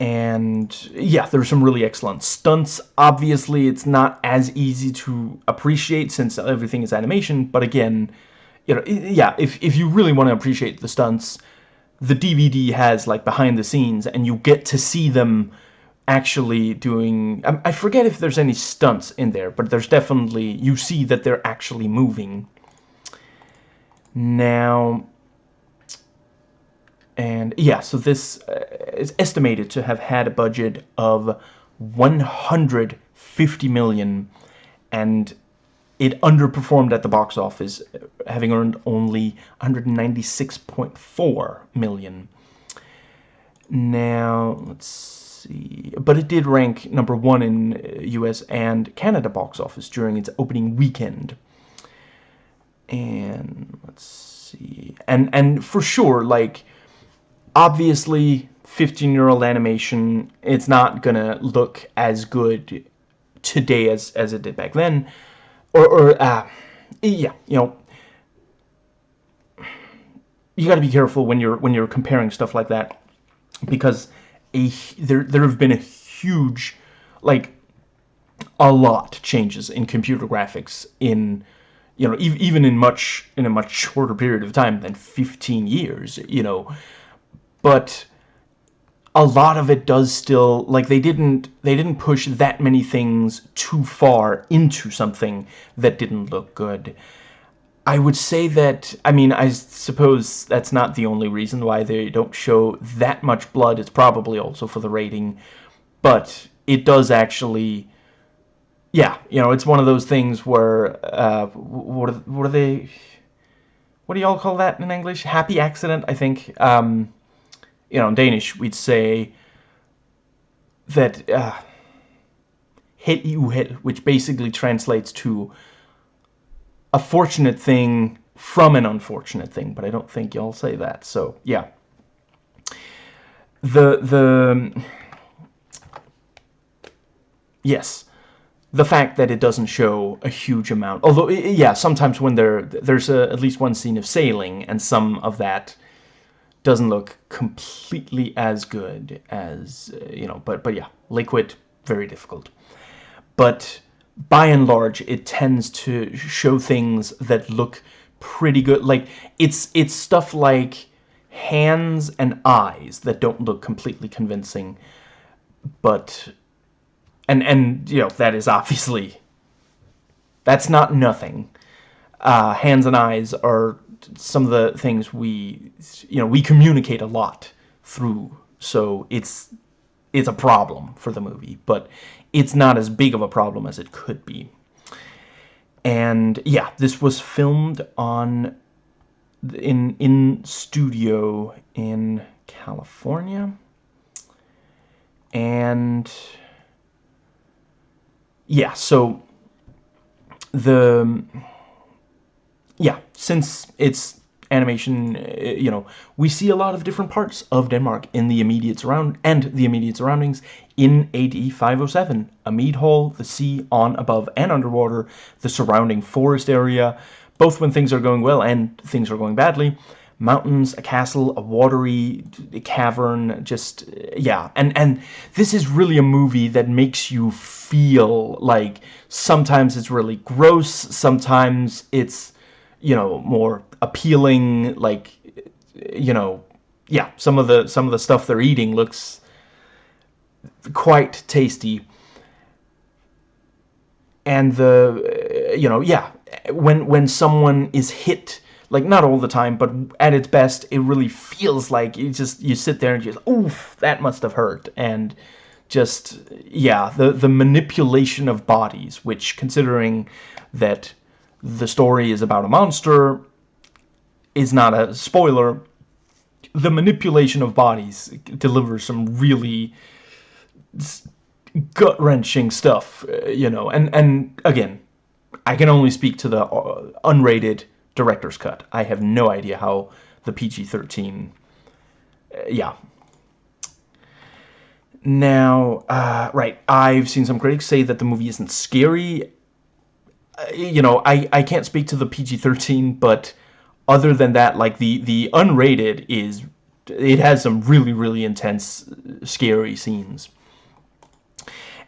and yeah there's some really excellent stunts. Obviously it's not as easy to appreciate since everything is animation but again you know yeah if, if you really want to appreciate the stunts the DVD has like behind the scenes and you get to see them actually doing I, I forget if there's any stunts in there but there's definitely you see that they're actually moving. Now and yeah so this uh, is estimated to have had a budget of 150 million and it underperformed at the box office having earned only 196.4 million now let's see. But it did rank number one in US uh, and Canada box office during its opening weekend. And let's see. And and for sure, like obviously 15-year-old animation, it's not gonna look as good today as as it did back then. Or or uh yeah, you know, you got to be careful when you're when you're comparing stuff like that because a there there have been a huge like a lot changes in computer graphics in you know even in much in a much shorter period of time than 15 years you know but a lot of it does still like they didn't they didn't push that many things too far into something that didn't look good I would say that, I mean, I suppose that's not the only reason why they don't show that much blood. It's probably also for the rating. But it does actually, yeah, you know, it's one of those things where, uh, what, are, what are they, what do y'all call that in English? Happy accident, I think. Um, you know, in Danish, we'd say that, hit you hit, which basically translates to a fortunate thing from an unfortunate thing, but I don't think y'all say that. So, yeah. The, the, yes, the fact that it doesn't show a huge amount, although, yeah, sometimes when there, there's a, at least one scene of sailing, and some of that doesn't look completely as good as, uh, you know, but, but yeah, Liquid, very difficult. But by and large, it tends to show things that look pretty good. Like, it's, it's stuff like hands and eyes that don't look completely convincing. But, and, and you know, that is obviously, that's not nothing. Uh, hands and eyes are some of the things we, you know, we communicate a lot through. So it's, it's a problem for the movie. But it's not as big of a problem as it could be. And yeah, this was filmed on in in studio in California. And yeah, so the yeah, since it's animation, uh, you know, we see a lot of different parts of Denmark in the immediate surround and the immediate surroundings in AD 507. A mead hall, the sea on, above, and underwater, the surrounding forest area, both when things are going well and things are going badly. Mountains, a castle, a watery cavern, just, yeah. And, and this is really a movie that makes you feel like sometimes it's really gross, sometimes it's, you know, more appealing, like, you know, yeah, some of the some of the stuff they're eating looks quite tasty. And the, you know, yeah, when when someone is hit, like not all the time, but at its best, it really feels like you just you sit there and you just, oof, that must have hurt, and just yeah, the the manipulation of bodies, which considering that the story is about a monster is not a spoiler. The manipulation of bodies delivers some really gut-wrenching stuff, uh, you know. And, and again, I can only speak to the uh, unrated director's cut. I have no idea how the PG-13... Uh, yeah. Now, uh, right, I've seen some critics say that the movie isn't scary. Uh, you know, I, I can't speak to the PG-13, but other than that, like the the unrated is it has some really really intense scary scenes.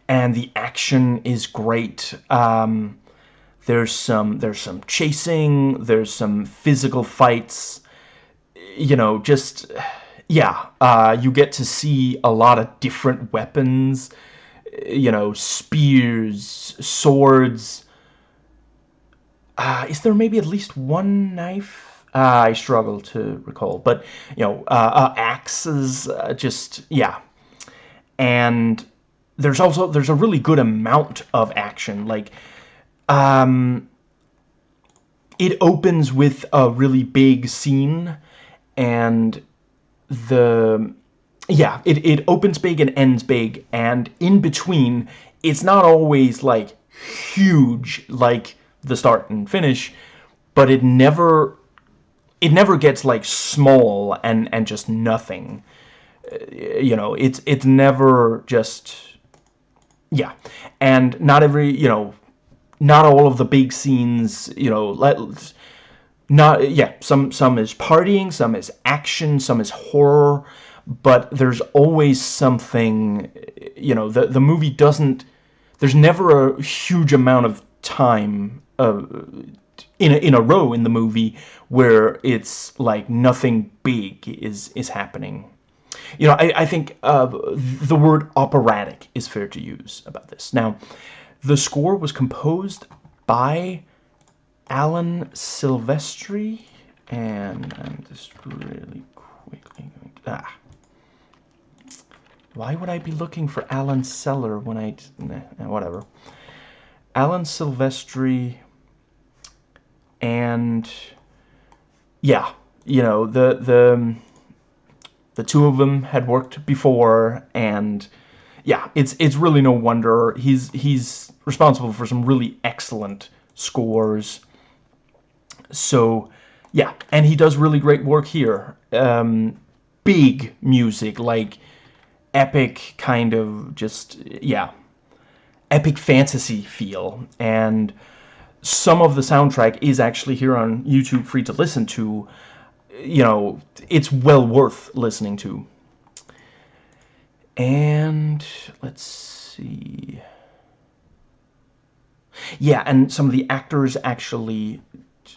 And the action is great. Um, there's some there's some chasing there's some physical fights. You know just yeah, uh, you get to see a lot of different weapons, you know, spears, swords. Uh, is there maybe at least one knife? Uh, I struggle to recall, but you know, uh, uh, axes, uh, just yeah, and there's also there's a really good amount of action. Like, um, it opens with a really big scene, and the yeah, it, it opens big and ends big, and in between, it's not always like huge like the start and finish, but it never it never gets like small and and just nothing. Uh, you know, it's it's never just yeah, and not every you know, not all of the big scenes you know let not yeah some some is partying some is action some is horror but there's always something you know the the movie doesn't there's never a huge amount of time in a, in a row in the movie where it's like nothing big is is happening you know I, I think uh, the word operatic is fair to use about this now the score was composed by Alan Silvestri, and I'm just really quickly going to, ah. Why would I be looking for Alan Seller when I, nah, whatever. Alan Silvestri, and yeah, you know, the, the, the two of them had worked before, and yeah, it's, it's really no wonder. He's, he's responsible for some really excellent scores so, yeah, and he does really great work here. Um, big music, like epic kind of just, yeah, epic fantasy feel. And some of the soundtrack is actually here on YouTube free to listen to. You know, it's well worth listening to. And let's see. Yeah, and some of the actors actually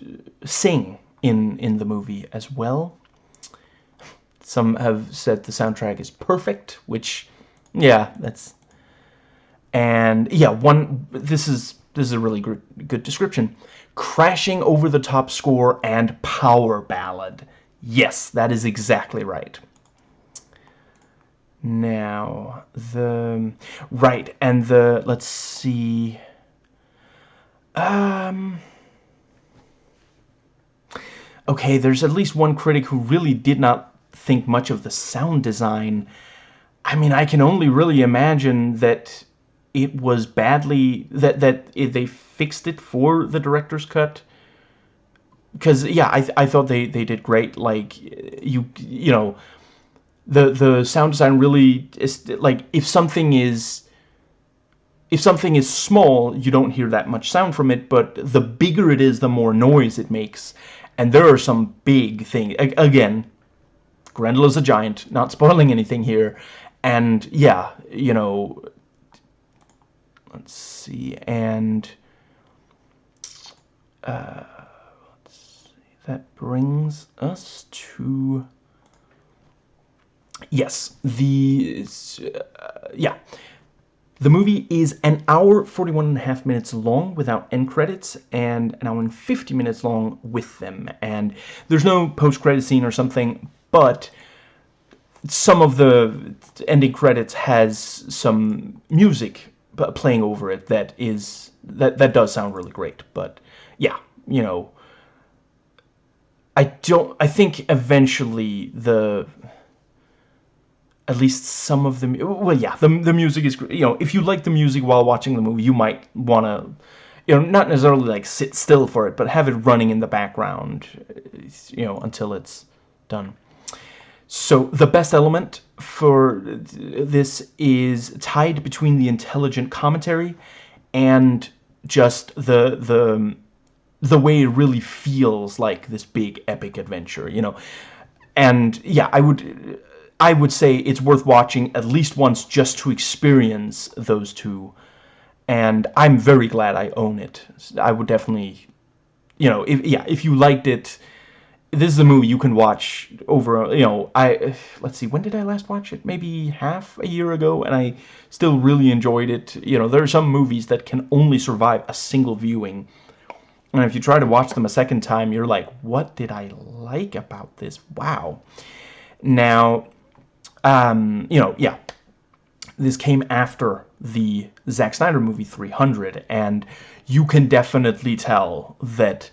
uh, sing in in the movie as well. Some have said the soundtrack is perfect, which, yeah, that's. And yeah, one. This is this is a really good description. Crashing over the top score and power ballad. Yes, that is exactly right. Now the right and the let's see. Um okay, there's at least one critic who really did not think much of the sound design. I mean, I can only really imagine that it was badly that that it, they fixed it for the director's cut. Because yeah, I I thought they they did great. Like you you know, the the sound design really is like if something is if something is small, you don't hear that much sound from it, but the bigger it is, the more noise it makes. And there are some big things. Again, Grendel is a giant, not spoiling anything here. And yeah, you know, let's see, and uh, let's see, that brings us to yes, the uh, yeah. The movie is an hour 41 and a half minutes long without end credits and an hour and 50 minutes long with them. And there's no post-credit scene or something, but some of the ending credits has some music playing over it that is that that does sound really great. But yeah, you know, I don't I think eventually the at least some of the well yeah the, the music is you know if you like the music while watching the movie you might want to you know not necessarily like sit still for it but have it running in the background you know until it's done so the best element for this is tied between the intelligent commentary and just the the the way it really feels like this big epic adventure you know and yeah I would I would say it's worth watching at least once just to experience those two. And I'm very glad I own it. I would definitely, you know, if yeah, if you liked it this is a movie you can watch over, you know, I, let's see, when did I last watch it? Maybe half a year ago, and I still really enjoyed it. You know, there are some movies that can only survive a single viewing. And if you try to watch them a second time, you're like, what did I like about this? Wow. Now, um, you know, yeah, this came after the Zack Snyder movie 300, and you can definitely tell that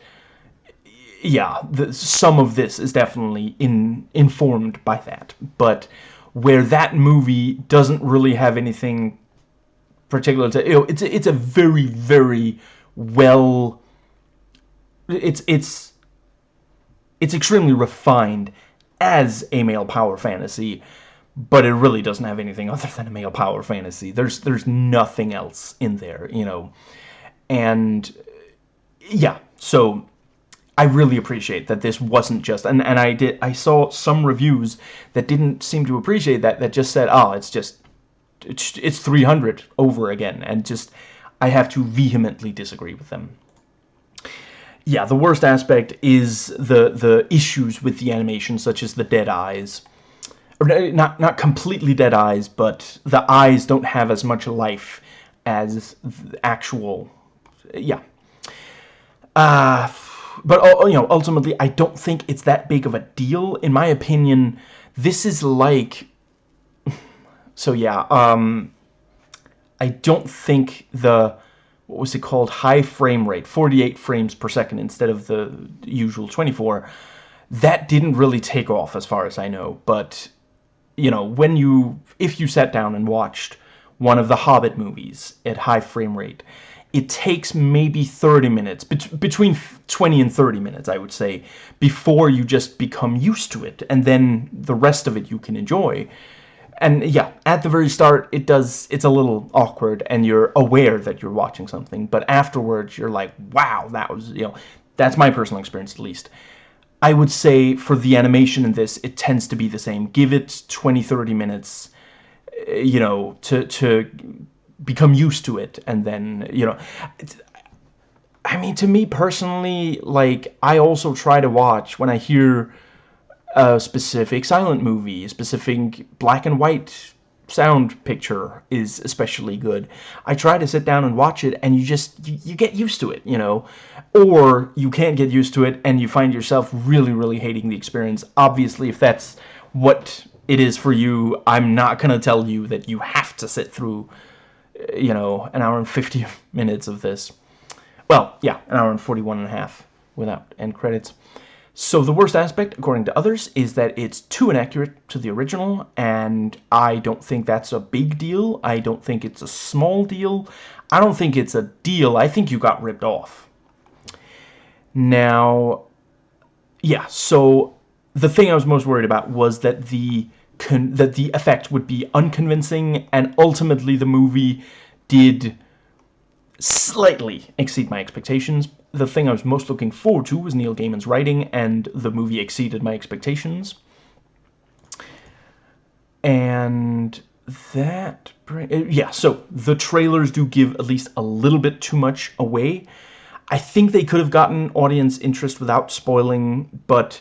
yeah, the, some of this is definitely in informed by that. But where that movie doesn't really have anything particular to, you know, it's it's a very very well. It's it's it's extremely refined as a male power fantasy, but it really doesn't have anything other than a male power fantasy. There's there's nothing else in there, you know, and yeah, so I really appreciate that this wasn't just and and I did I saw some reviews that didn't seem to appreciate that that just said oh it's just it's, it's 300 over again and just I have to vehemently disagree with them. Yeah, the worst aspect is the the issues with the animation such as the dead eyes. Or not not completely dead eyes, but the eyes don't have as much life as actual yeah. Uh but uh, you know, ultimately, I don't think it's that big of a deal. In my opinion, this is like, so yeah, um, I don't think the what was it called? High frame rate 48 frames per second instead of the usual 24 that didn't really take off as far as I know. But you know when you if you sat down and watched one of the Hobbit movies at high frame rate it takes maybe 30 minutes, bet between 20 and 30 minutes, I would say, before you just become used to it, and then the rest of it you can enjoy. And yeah, at the very start, it does, it's a little awkward, and you're aware that you're watching something, but afterwards, you're like, wow, that was, you know, that's my personal experience at least. I would say for the animation in this, it tends to be the same. Give it 20, 30 minutes, eh, you know, to, to become used to it and then you know I mean to me personally like I also try to watch when I hear a specific silent movie a specific black and white sound picture is especially good. I try to sit down and watch it and you just you, you get used to it you know? Or you can't get used to it and you find yourself really really hating the experience. Obviously if that's what it is for you I'm not gonna tell you that you have to sit through you know, an hour and 50 minutes of this. Well, yeah, an hour and 41 and a half without end credits. So the worst aspect, according to others, is that it's too inaccurate to the original, and I don't think that's a big deal. I don't think it's a small deal. I don't think it's a deal. I think you got ripped off. Now, yeah, so the thing I was most worried about was that the that the effect would be unconvincing, and ultimately the movie did slightly exceed my expectations. The thing I was most looking forward to was Neil Gaiman's writing, and the movie exceeded my expectations. And that... Uh, yeah, so the trailers do give at least a little bit too much away. I think they could have gotten audience interest without spoiling, but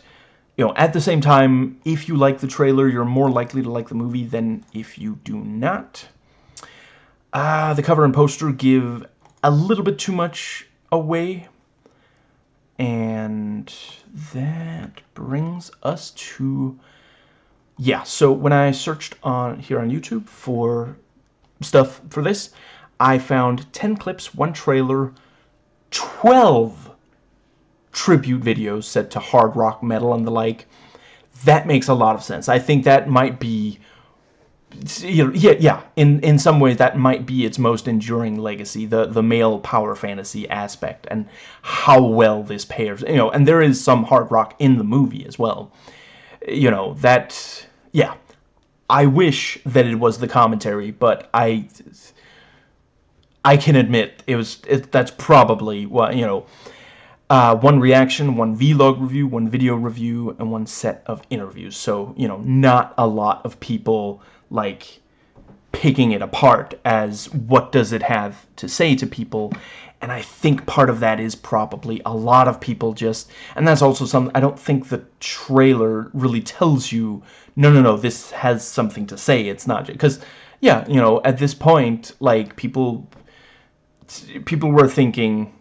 you know, at the same time, if you like the trailer, you're more likely to like the movie than if you do not. Uh, the cover and poster give a little bit too much away. And that brings us to... Yeah, so when I searched on here on YouTube for stuff for this, I found 10 clips, one trailer, 12 tribute videos set to hard rock metal and the like. That makes a lot of sense. I think that might be you know, yeah, yeah. In in some ways, that might be its most enduring legacy, the the male power fantasy aspect, and how well this pairs. You know, and there is some hard rock in the movie as well. You know that, yeah. I wish that it was the commentary, but I I can admit it was. It, that's probably what you know uh, one reaction, one vlog review, one video review, and one set of interviews. So, you know, not a lot of people, like, picking it apart as what does it have to say to people. and I think part of that is probably a lot of people just and that's also some I don't think the trailer really tells you no no no this has something to say it's not because yeah you know at this point like people people were thinking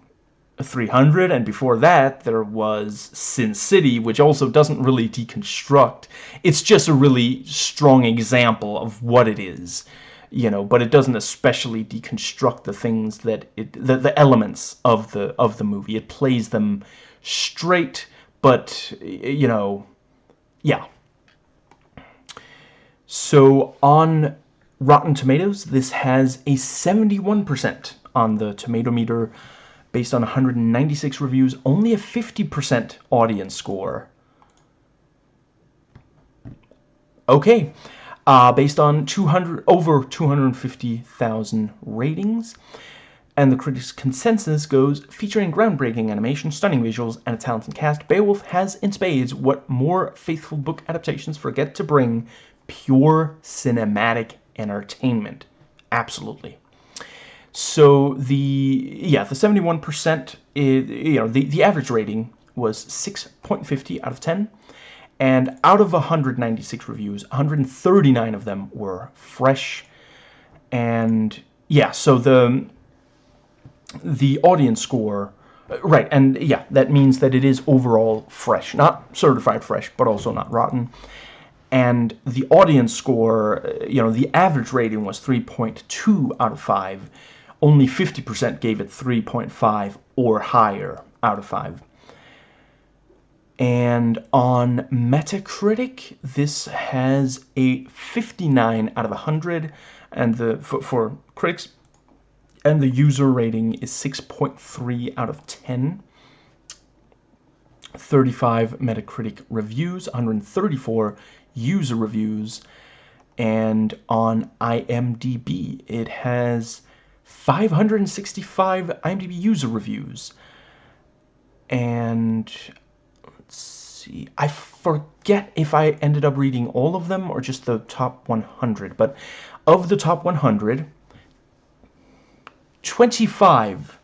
300 and before that there was Sin City which also doesn't really deconstruct. It's just a really strong example of what it is you know but it doesn't especially deconstruct the things that it the, the elements of the of the movie. It plays them straight but you know yeah. So on Rotten Tomatoes this has a 71% on the tomato meter based on 196 reviews, only a 50% audience score. Okay, uh, based on 200 over 250,000 ratings. And the critics' consensus goes, featuring groundbreaking animation, stunning visuals, and a talented cast, Beowulf has in spades what more faithful book adaptations forget to bring, pure cinematic entertainment. Absolutely. So the yeah the 71% you know the the average rating was 6.50 out of 10 and out of 196 reviews 139 of them were fresh. And yeah so the the audience score uh, right and yeah that means that it is overall fresh not certified fresh but also not rotten. And the audience score uh, you know the average rating was 3.2 out of 5 only 50% gave it 3.5 or higher out of 5. And on Metacritic, this has a 59 out of 100 and the for, for critics and the user rating is 6.3 out of 10. 35 Metacritic reviews, 134 user reviews, and on IMDb it has 565 IMDb user reviews. And let's see, I forget if I ended up reading all of them or just the top 100, but of the top 100, 25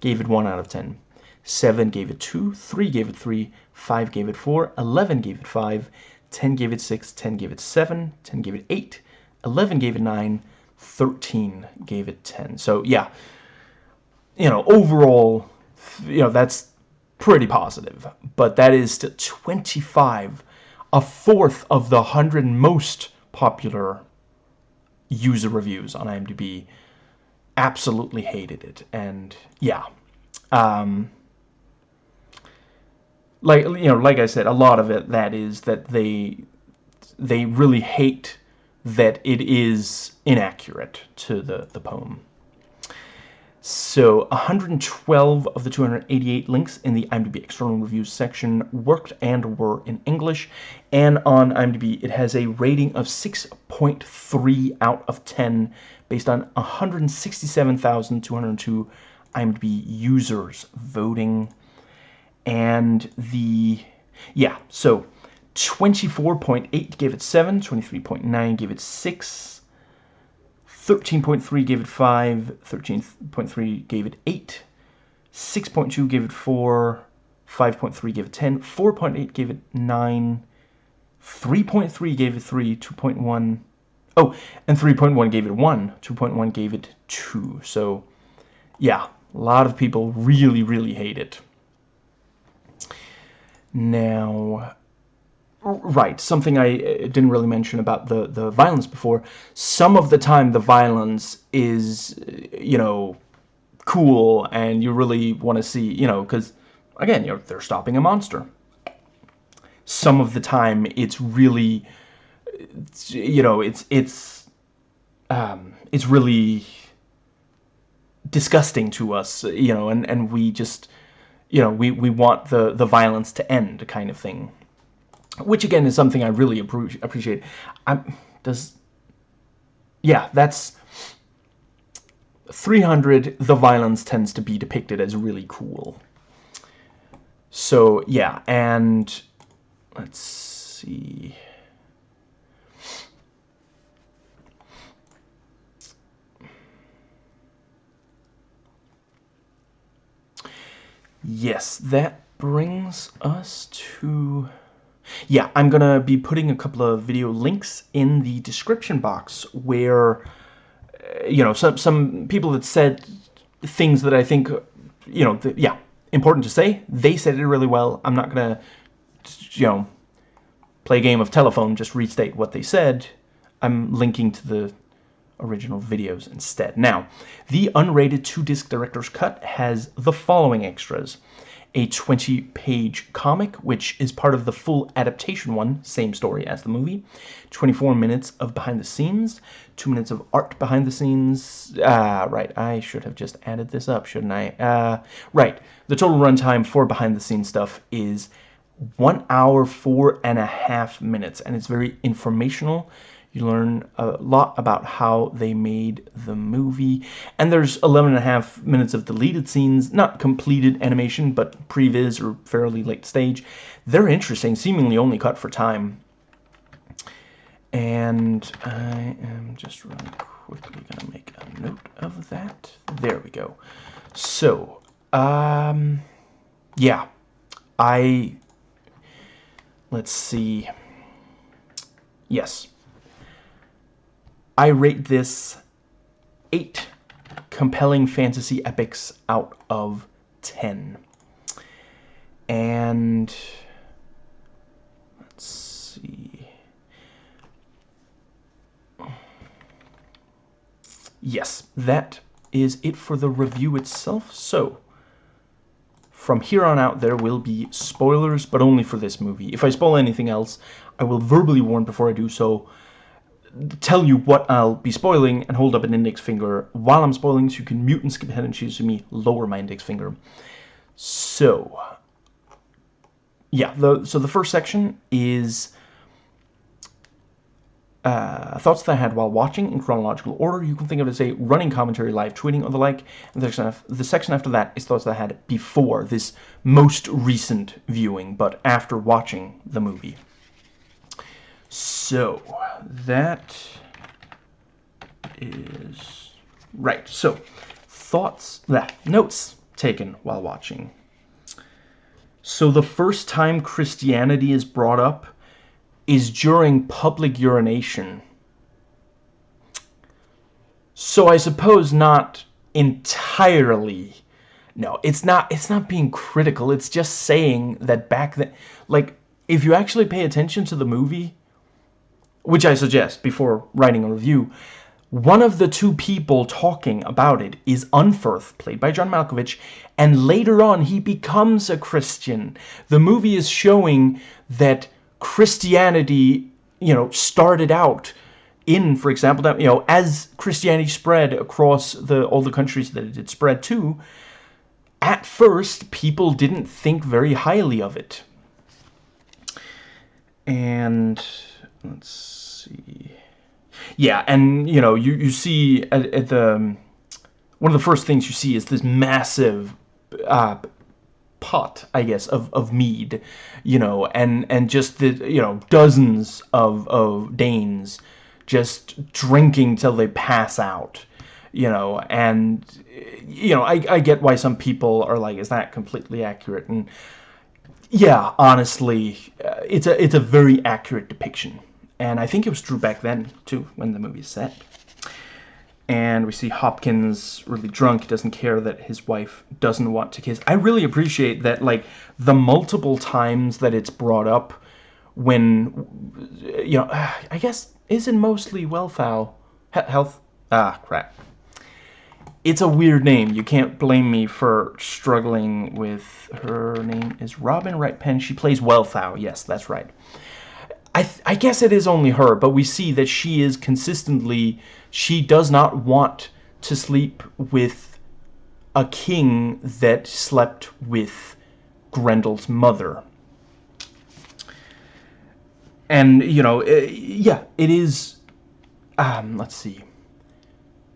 gave it 1 out of 10. 7 gave it 2, 3 gave it 3, 5 gave it 4, 11 gave it 5, 10 gave it 6, 10 gave it 7, 10 gave it 8, 11 gave it 9, 13 gave it 10. So yeah, you know, overall, you know, that's pretty positive. But that is 25, a fourth of the 100 most popular user reviews on IMDb absolutely hated it. And yeah, um, like, you know, like I said, a lot of it, that is that they, they really hate that it is inaccurate to the, the poem. So 112 of the 288 links in the IMDb external reviews section worked and were in English. And on IMDb, it has a rating of 6.3 out of 10 based on 167,202 IMDb users voting. And the, yeah, so 24.8 gave it 7, 23.9 gave it 6, 13.3 gave it 5, 13.3 gave it 8, 6.2 gave it 4, 5.3 gave it 10, 4.8 gave it 9, 3.3 gave it 3, 2.1, oh, and 3.1 gave it 1, 2.1 gave it 2. So, yeah, a lot of people really, really hate it. Now, Right, something I uh, didn't really mention about the, the violence before. Some of the time the violence is, uh, you know, cool and you really want to see, you know, because, again, you're, they're stopping a monster. Some of the time it's really, you know, it's, it's, um, it's really disgusting to us, you know, and, and we just, you know, we, we want the, the violence to end kind of thing which again is something I really appreciate. I'm, does yeah, that's 300. The violence tends to be depicted as really cool. So yeah, and let's see. yes, that brings us to... Yeah, I'm going to be putting a couple of video links in the description box where, uh, you know, some, some people that said things that I think, you know, the, yeah, important to say. They said it really well. I'm not going to, you know, play a game of telephone, just restate what they said. I'm linking to the original videos instead. Now, the unrated two-disc director's cut has the following extras. A 20-page comic, which is part of the full adaptation one, same story as the movie. 24 minutes of behind the scenes. 2 minutes of art behind the scenes. Ah, right, I should have just added this up, shouldn't I? Uh, right, the total runtime for behind the scenes stuff is 1 hour, four and a half minutes, and it's very informational you learn a lot about how they made the movie. And there's 11 and a half minutes of deleted scenes, not completed animation, but previs or fairly late stage. They're interesting, seemingly only cut for time. And I am just really quickly going to make a note of that. There we go. So, um, yeah, I, let's see. Yes, I rate this 8 compelling fantasy epics out of 10. And let's see. Yes, that is it for the review itself. So, from here on out, there will be spoilers, but only for this movie. If I spoil anything else, I will verbally warn before I do so tell you what I'll be spoiling and hold up an index finger while I'm spoiling so you can mute and skip ahead and choose me lower my index finger. So, yeah, the, so the first section is uh, thoughts that I had while watching in chronological order. You can think of it as a running commentary, live tweeting, or the like. And the section, after, the section after that is thoughts that I had before this most recent viewing, but after watching the movie. So, that is... Right, so, thoughts, that, notes taken while watching. So the first time Christianity is brought up is during public urination. So I suppose not entirely. No, it's not it's not being critical. It's just saying that back then like if you actually pay attention to the movie, which I suggest before writing a review, one of the two people talking about it is Unferth, played by John Malkovich, and later on he becomes a Christian. The movie is showing that Christianity, you know, started out in, for example, that, you know, as Christianity spread across the all the countries that it did spread to, at first people didn't think very highly of it. And let's see. Yeah, and you know, you you see at, at the um, one of the first things you see is this massive uh, pot, I guess, of of mead, you know, and and just the you know dozens of of Danes just drinking till they pass out, you know, and you know, I I get why some people are like, is that completely accurate? And yeah, honestly, uh, it's a it's a very accurate depiction and I think it was true back then, too, when the movie is set. And we see Hopkins really drunk, doesn't care that his wife doesn't want to kiss. I really appreciate that, like, the multiple times that it's brought up when, you know, I guess, isn't mostly Wellfowl. Health? Ah, crap. It's a weird name. You can't blame me for struggling with... Her name is Robin Wright Penn. She plays Wellfowl. Yes, that's right. I, I guess it is only her, but we see that she is consistently, she does not want to sleep with a king that slept with Grendel's mother. And, you know, it, yeah, it is, um, let's see.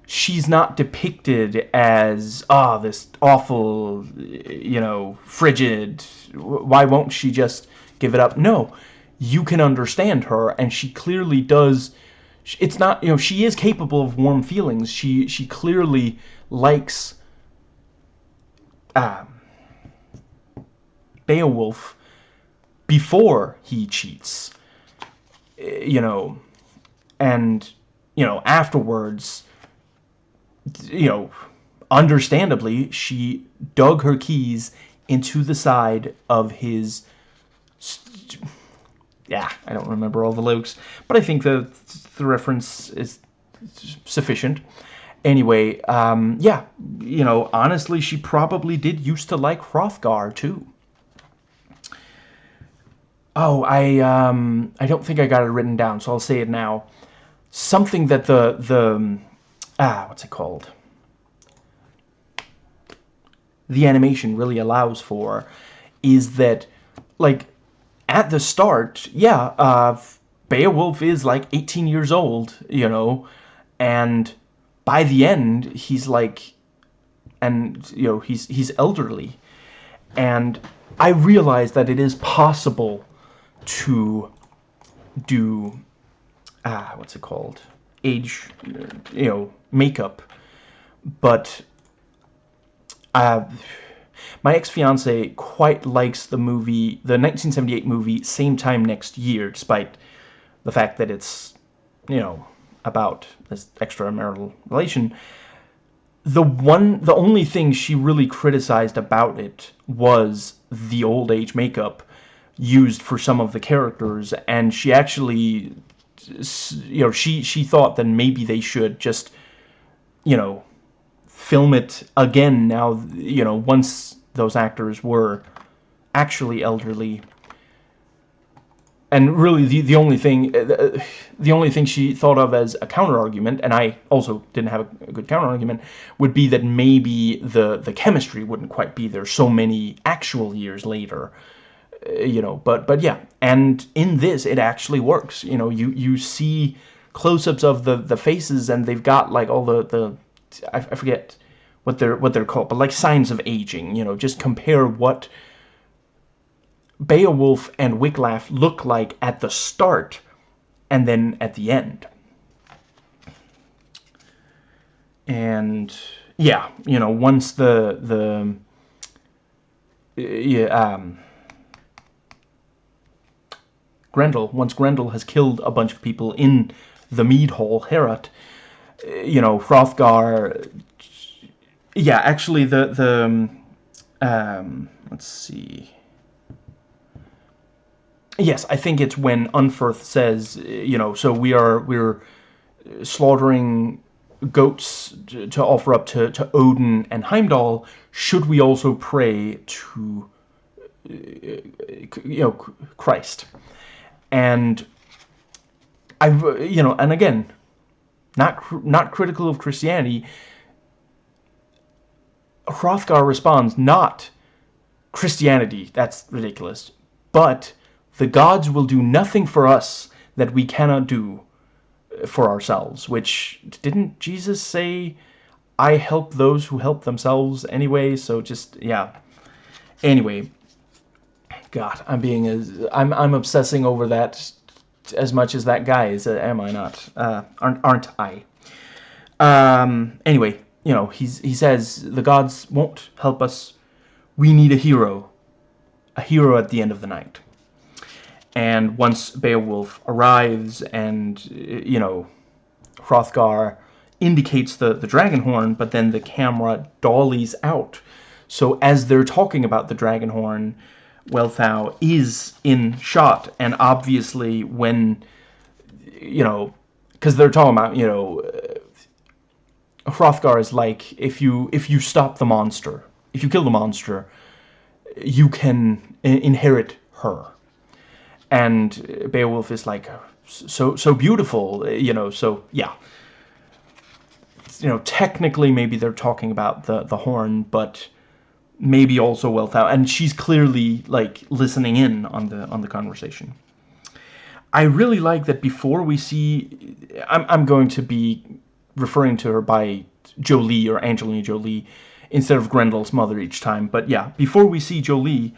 She's not depicted as, ah, oh, this awful, you know, frigid, why won't she just give it up? No, you can understand her and she clearly does it's not you know she is capable of warm feelings she she clearly likes um Beowulf before he cheats. You know, and, you know, afterwards, you know, understandably, she dug her keys into the side of his... Yeah, I don't remember all the lyrics, but I think the, the reference is sufficient. Anyway, um, yeah, you know, honestly, she probably did used to like Hrothgar, too. Oh, I, um, I don't think I got it written down, so I'll say it now. Something that the, the, ah, what's it called? The animation really allows for is that, like, at the start, yeah, uh, Beowulf is like 18 years old, you know, and by the end, he's like, and, you know, he's, he's elderly. And I realize that it is possible to do, ah, what's it called? Age, you know, makeup. But, uh, my ex-fiance quite likes the movie, the 1978 movie, Same Time Next Year, despite the fact that it's, you know, about this extramarital relation. The one, the only thing she really criticized about it was the old age makeup used for some of the characters, and she actually, you know, she she thought that maybe they should just, you know, film it again now, you know, once those actors were actually elderly. And really the the only thing uh, the only thing she thought of as a counter argument and I also didn't have a good counter argument would be that maybe the the chemistry wouldn't quite be there so many actual years later uh, you know but but yeah. And in this it actually works. You know you you see close-ups of the the faces and they've got like all the the I, I forget what they're what they're called but like signs of aging you know just compare what Beowulf and Wiglaf look like at the start and then at the end. And yeah, you know, once the the yeah, um, Grendel, once Grendel has killed a bunch of people in the mead hall, Heorot, you know, Hrothgar, yeah, actually the, the, um, let's see, Yes, I think it's when Unferth says, you know, so we are we're slaughtering goats to, offer up to, to Odin and Heimdall. Should we also pray to, you know, Christ? And I, you know, and again, not not critical of Christianity. Hrothgar responds, not Christianity, that's ridiculous, but the gods will do nothing for us that we cannot do uh, for ourselves, which, didn't Jesus say, I help those who help themselves anyway, so just, yeah. Anyway, God, I'm being as, I'm, I'm obsessing over that as much as that guy is, uh, am I not? Uh, aren't, aren't I? Um, anyway, you know, he's, he says, the gods won't help us, we need a hero, a hero at the end of the night and once Beowulf arrives and, you know, Hrothgar indicates the, the dragon horn, but then the camera dollies out. So as they're talking about the dragon horn, Wealhtheow is in shot, and obviously when, you know, because they're talking about, you know, uh, Hrothgar is like, if you, if you stop the monster, if you kill the monster, you can inherit her and Beowulf is like so so beautiful, you know. So yeah, you know, technically maybe they're talking about the the horn, but maybe also Wealhtheow, and she's clearly like listening in on the on the conversation. I really like that before we see, I'm I'm going to be referring to her by Jolie or Angelina Jolie instead of Grendel's mother each time, but yeah, before we see Jolie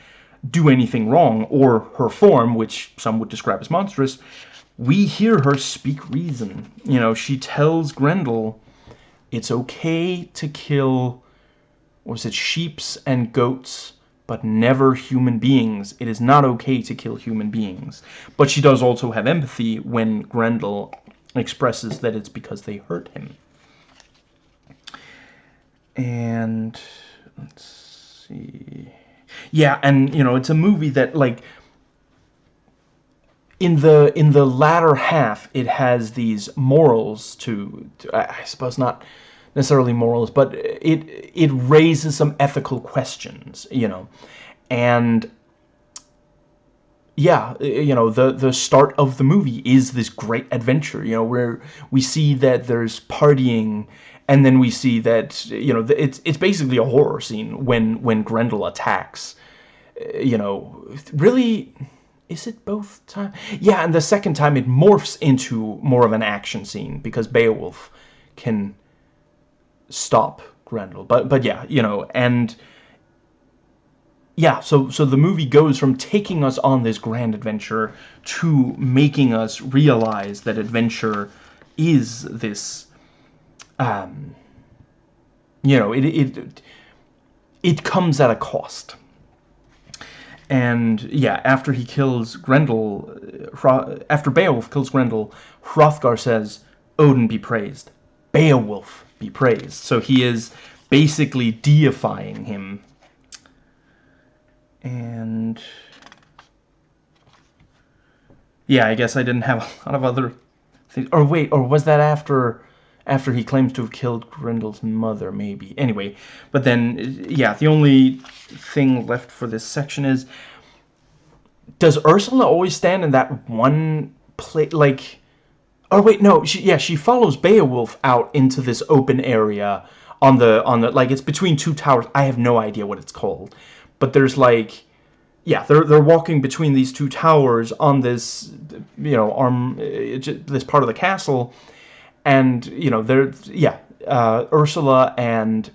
do anything wrong, or her form, which some would describe as monstrous, we hear her speak reason. You know, she tells Grendel it's okay to kill, was it sheeps and goats but never human beings. It is not okay to kill human beings. But she does also have empathy when Grendel expresses that it's because they hurt him. And let's see. Yeah, and you know, it's a movie that like in the in the latter half it has these morals to, to I suppose not necessarily morals, but it it raises some ethical questions, you know, and yeah, you know, the the start of the movie is this great adventure, you know, where we see that there's partying, and then we see that you know it's it's basically a horror scene when when Grendel attacks, eh, you know, really. Is it both time? Yeah, and the second time it morphs into more of an action scene because Beowulf can stop Grendel. But but yeah, you know, and yeah, so so the movie goes from taking us on this grand adventure to making us realize that adventure is this um you know, it it it comes at a cost. And yeah, after he kills Grendel, after Beowulf kills Grendel, Hrothgar says, Odin be praised. Beowulf be praised. So he is basically deifying him. And... Yeah, I guess I didn't have a lot of other things. Or wait, or was that after after he claims to have killed Grendel's mother, maybe. Anyway, but then, yeah, the only thing left for this section is, does Ursula always stand in that one place, like, Oh wait, no. She, yeah, she follows Beowulf out into this open area on the on the like it's between two towers. I have no idea what it's called, but there's like, yeah, they're they're walking between these two towers on this, you know, arm uh, this part of the castle, and you know they're yeah, uh, Ursula and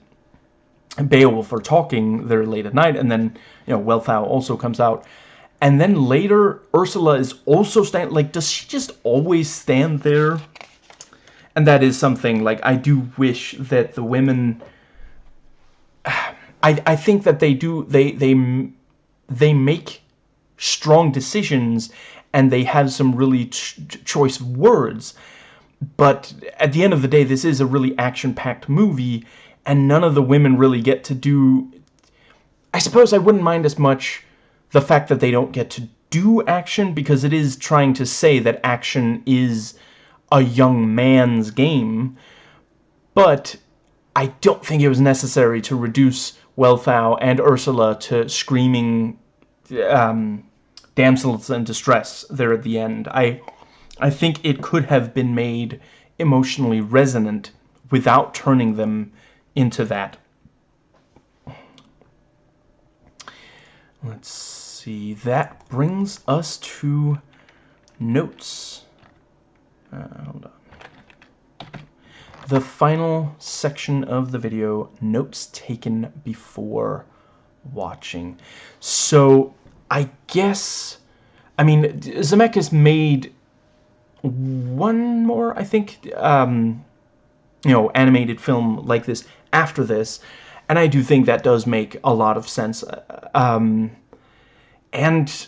Beowulf are talking there late at night, and then you know Wealhtheow also comes out and then later, Ursula is also stand like, does she just always stand there? And that is something, like, I do wish that the women... I, I think that they do, they, they, they make strong decisions and they have some really ch choice words. But at the end of the day, this is a really action-packed movie, and none of the women really get to do... I suppose I wouldn't mind as much the fact that they don't get to do action because it is trying to say that action is a young man's game but I don't think it was necessary to reduce Wealhtheow and Ursula to screaming um, damsels in distress there at the end. I, I think it could have been made emotionally resonant without turning them into that. Let's see. That brings us to notes. Uh, hold on. The final section of the video, notes taken before watching. So, I guess, I mean, Zemeckis made one more, I think, um, you know, animated film like this after this, and I do think that does make a lot of sense. Um, and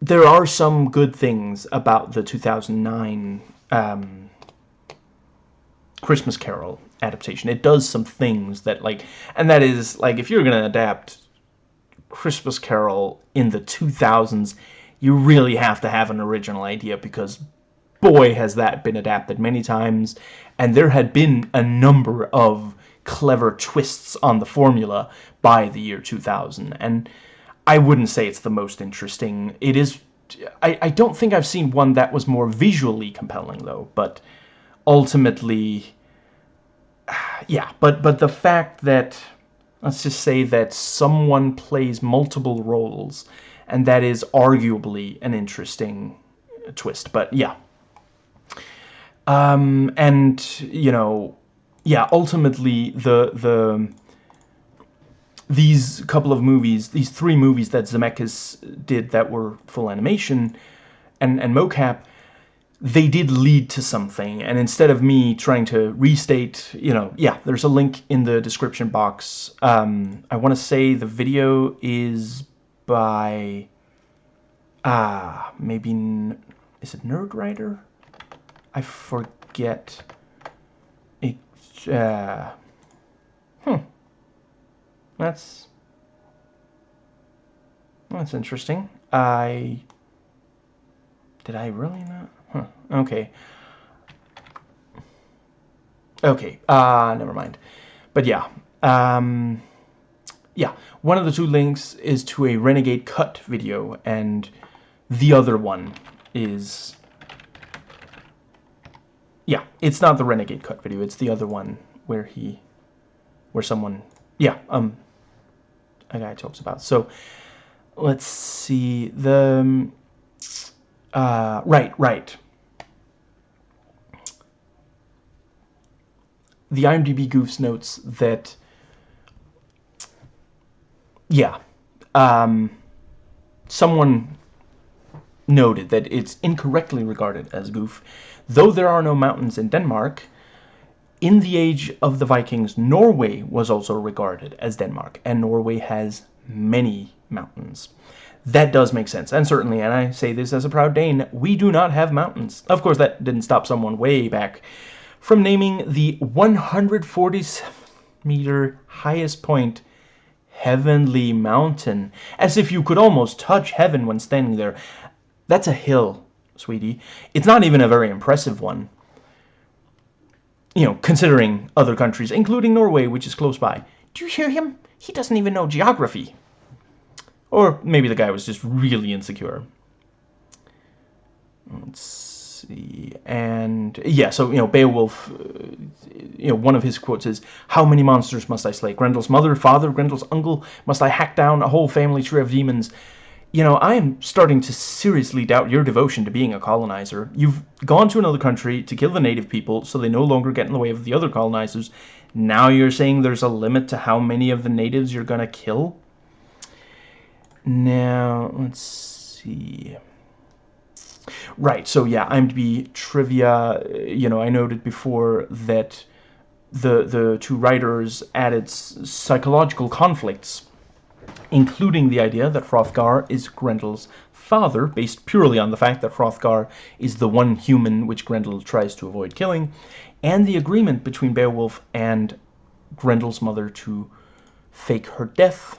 there are some good things about the 2009 um, Christmas Carol adaptation. It does some things that, like, and that is, like, if you're going to adapt Christmas Carol in the 2000s, you really have to have an original idea because boy has that been adapted many times and there had been a number of clever twists on the formula by the year 2000 and I wouldn't say it's the most interesting. It is... I, I don't think I've seen one that was more visually compelling, though. But ultimately... Yeah, but, but the fact that... Let's just say that someone plays multiple roles, and that is arguably an interesting twist. But, yeah. Um, and, you know... Yeah, ultimately, the... the these couple of movies, these three movies that Zemeckis did that were full animation and, and mocap, they did lead to something. And instead of me trying to restate you know yeah there's a link in the description box. Um, I want to say the video is by ah uh, maybe is it Nerdwriter I forget. It uh, that's that's interesting I did I really not Huh, okay. Okay, uh, never mind. But yeah, um, yeah, one of the two links is to a Renegade Cut video, and the other one is... Yeah, it's not the Renegade Cut video, it's the other one where he... Where someone... Yeah, um, a guy talks about. So, let's see, the... Um, uh, right, right. The IMDb Goofs notes that, yeah, um, someone noted that it's incorrectly regarded as goof. Though there are no mountains in Denmark, in the age of the Vikings, Norway was also regarded as Denmark, and Norway has many mountains. That does make sense, and certainly, and I say this as a proud Dane, we do not have mountains. Of course, that didn't stop someone way back from naming the 147 meter highest point Heavenly Mountain, as if you could almost touch heaven when standing there. That's a hill, sweetie. It's not even a very impressive one. You know, considering other countries, including Norway, which is close by. Do you hear him? He doesn't even know geography. Or maybe the guy was just really insecure. Let's see. And yeah, so, you know, Beowulf, uh, you know, one of his quotes is, How many monsters must I slay? Grendel's mother, father, Grendel's uncle? Must I hack down a whole family tree of demons? You know, I am starting to seriously doubt your devotion to being a colonizer. You've gone to another country to kill the native people so they no longer get in the way of the other colonizers. Now you're saying there's a limit to how many of the natives you're going to kill? Now, let's see. Right, so yeah, IMDb trivia, you know, I noted before that the, the two writers added psychological conflicts, including the idea that Hrothgar is Grendel's father, based purely on the fact that Hrothgar is the one human which Grendel tries to avoid killing, and the agreement between Beowulf and Grendel's mother to fake her death.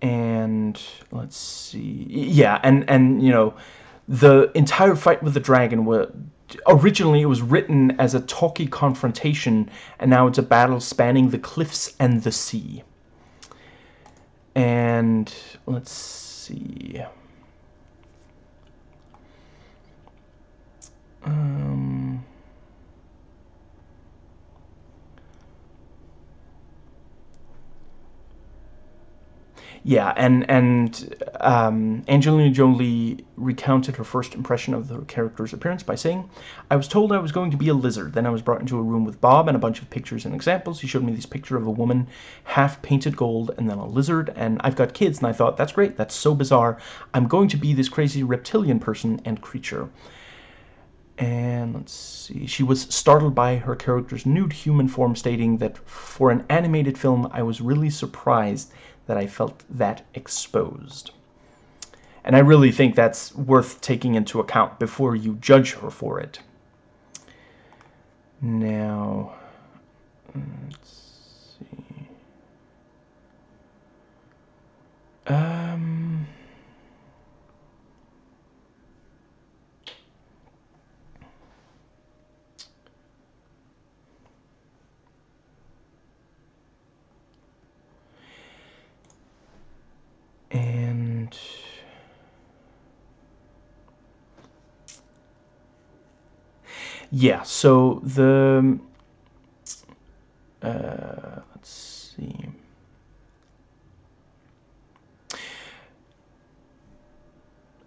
And let's see yeah and and you know the entire fight with the dragon was originally it was written as a talky confrontation and now it's a battle spanning the cliffs and the sea and let's see. Um Yeah, and and um, Angelina Jolie recounted her first impression of the character's appearance by saying, I was told I was going to be a lizard. Then I was brought into a room with Bob and a bunch of pictures and examples. He showed me this picture of a woman half painted gold and then a lizard. And I've got kids, and I thought, that's great. That's so bizarre. I'm going to be this crazy reptilian person and creature. And let's see, she was startled by her character's nude human form, stating that for an animated film, I was really surprised that I felt that exposed. And I really think that's worth taking into account before you judge her for it. Now, let's see. Um... and yeah so the uh, let's see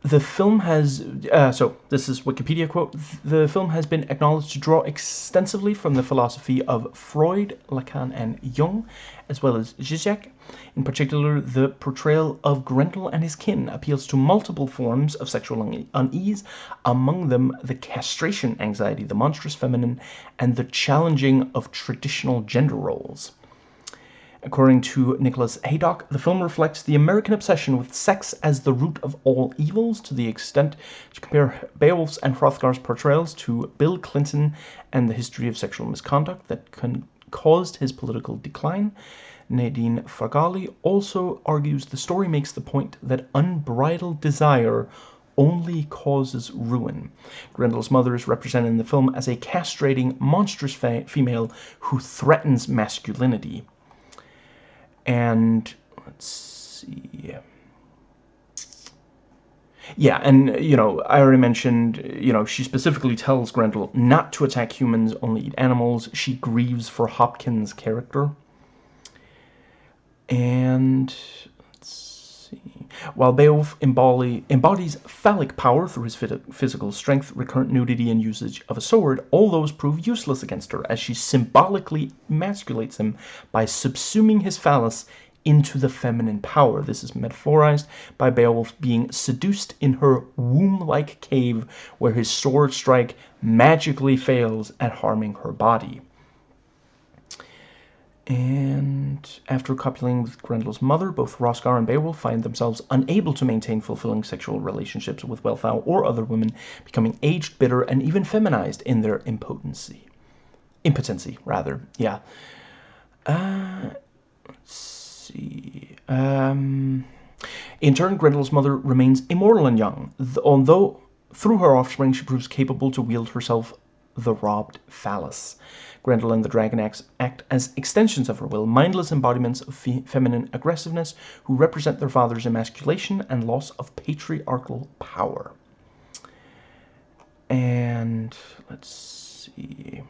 the film has, uh, so this is Wikipedia quote, the film has been acknowledged to draw extensively from the philosophy of Freud, Lacan, and Jung, as well as Zizek. In particular, the portrayal of Grendel and his kin appeals to multiple forms of sexual unease, among them the castration anxiety, the monstrous feminine, and the challenging of traditional gender roles. According to Nicholas Haydock, the film reflects the American obsession with sex as the root of all evils to the extent to compare Beowulf's and Hrothgar's portrayals to Bill Clinton and the history of sexual misconduct that caused his political decline. Nadine Farghaly also argues the story makes the point that unbridled desire only causes ruin. Grendel's mother is represented in the film as a castrating, monstrous female who threatens masculinity and let's see. Yeah and you know i already mentioned you know she specifically tells grendel not to attack humans only eat animals. She grieves for hopkins character. And while beowulf embodies phallic power through his physical strength recurrent nudity and usage of a sword all those prove useless against her as she symbolically emasculates him by subsuming his phallus into the feminine power. This is metaphorized by Beowulf being seduced in her womb-like cave where his sword strike magically fails at harming her body. And after copuling with Grendel's mother, both Hrothgar and Beowulf find themselves unable to maintain fulfilling sexual relationships with Wealhtheow or other women, becoming aged, bitter, and even feminized in their impotency. Impotency, rather, yeah. Uh, let's see. Um, in turn, Grendel's mother remains immortal and young, although through her offspring she proves capable to wield herself the robbed phallus. Grendel and the Dragon Axe act as extensions of her will, mindless embodiments of fe feminine aggressiveness who represent their father's emasculation and loss of patriarchal power. And let's see.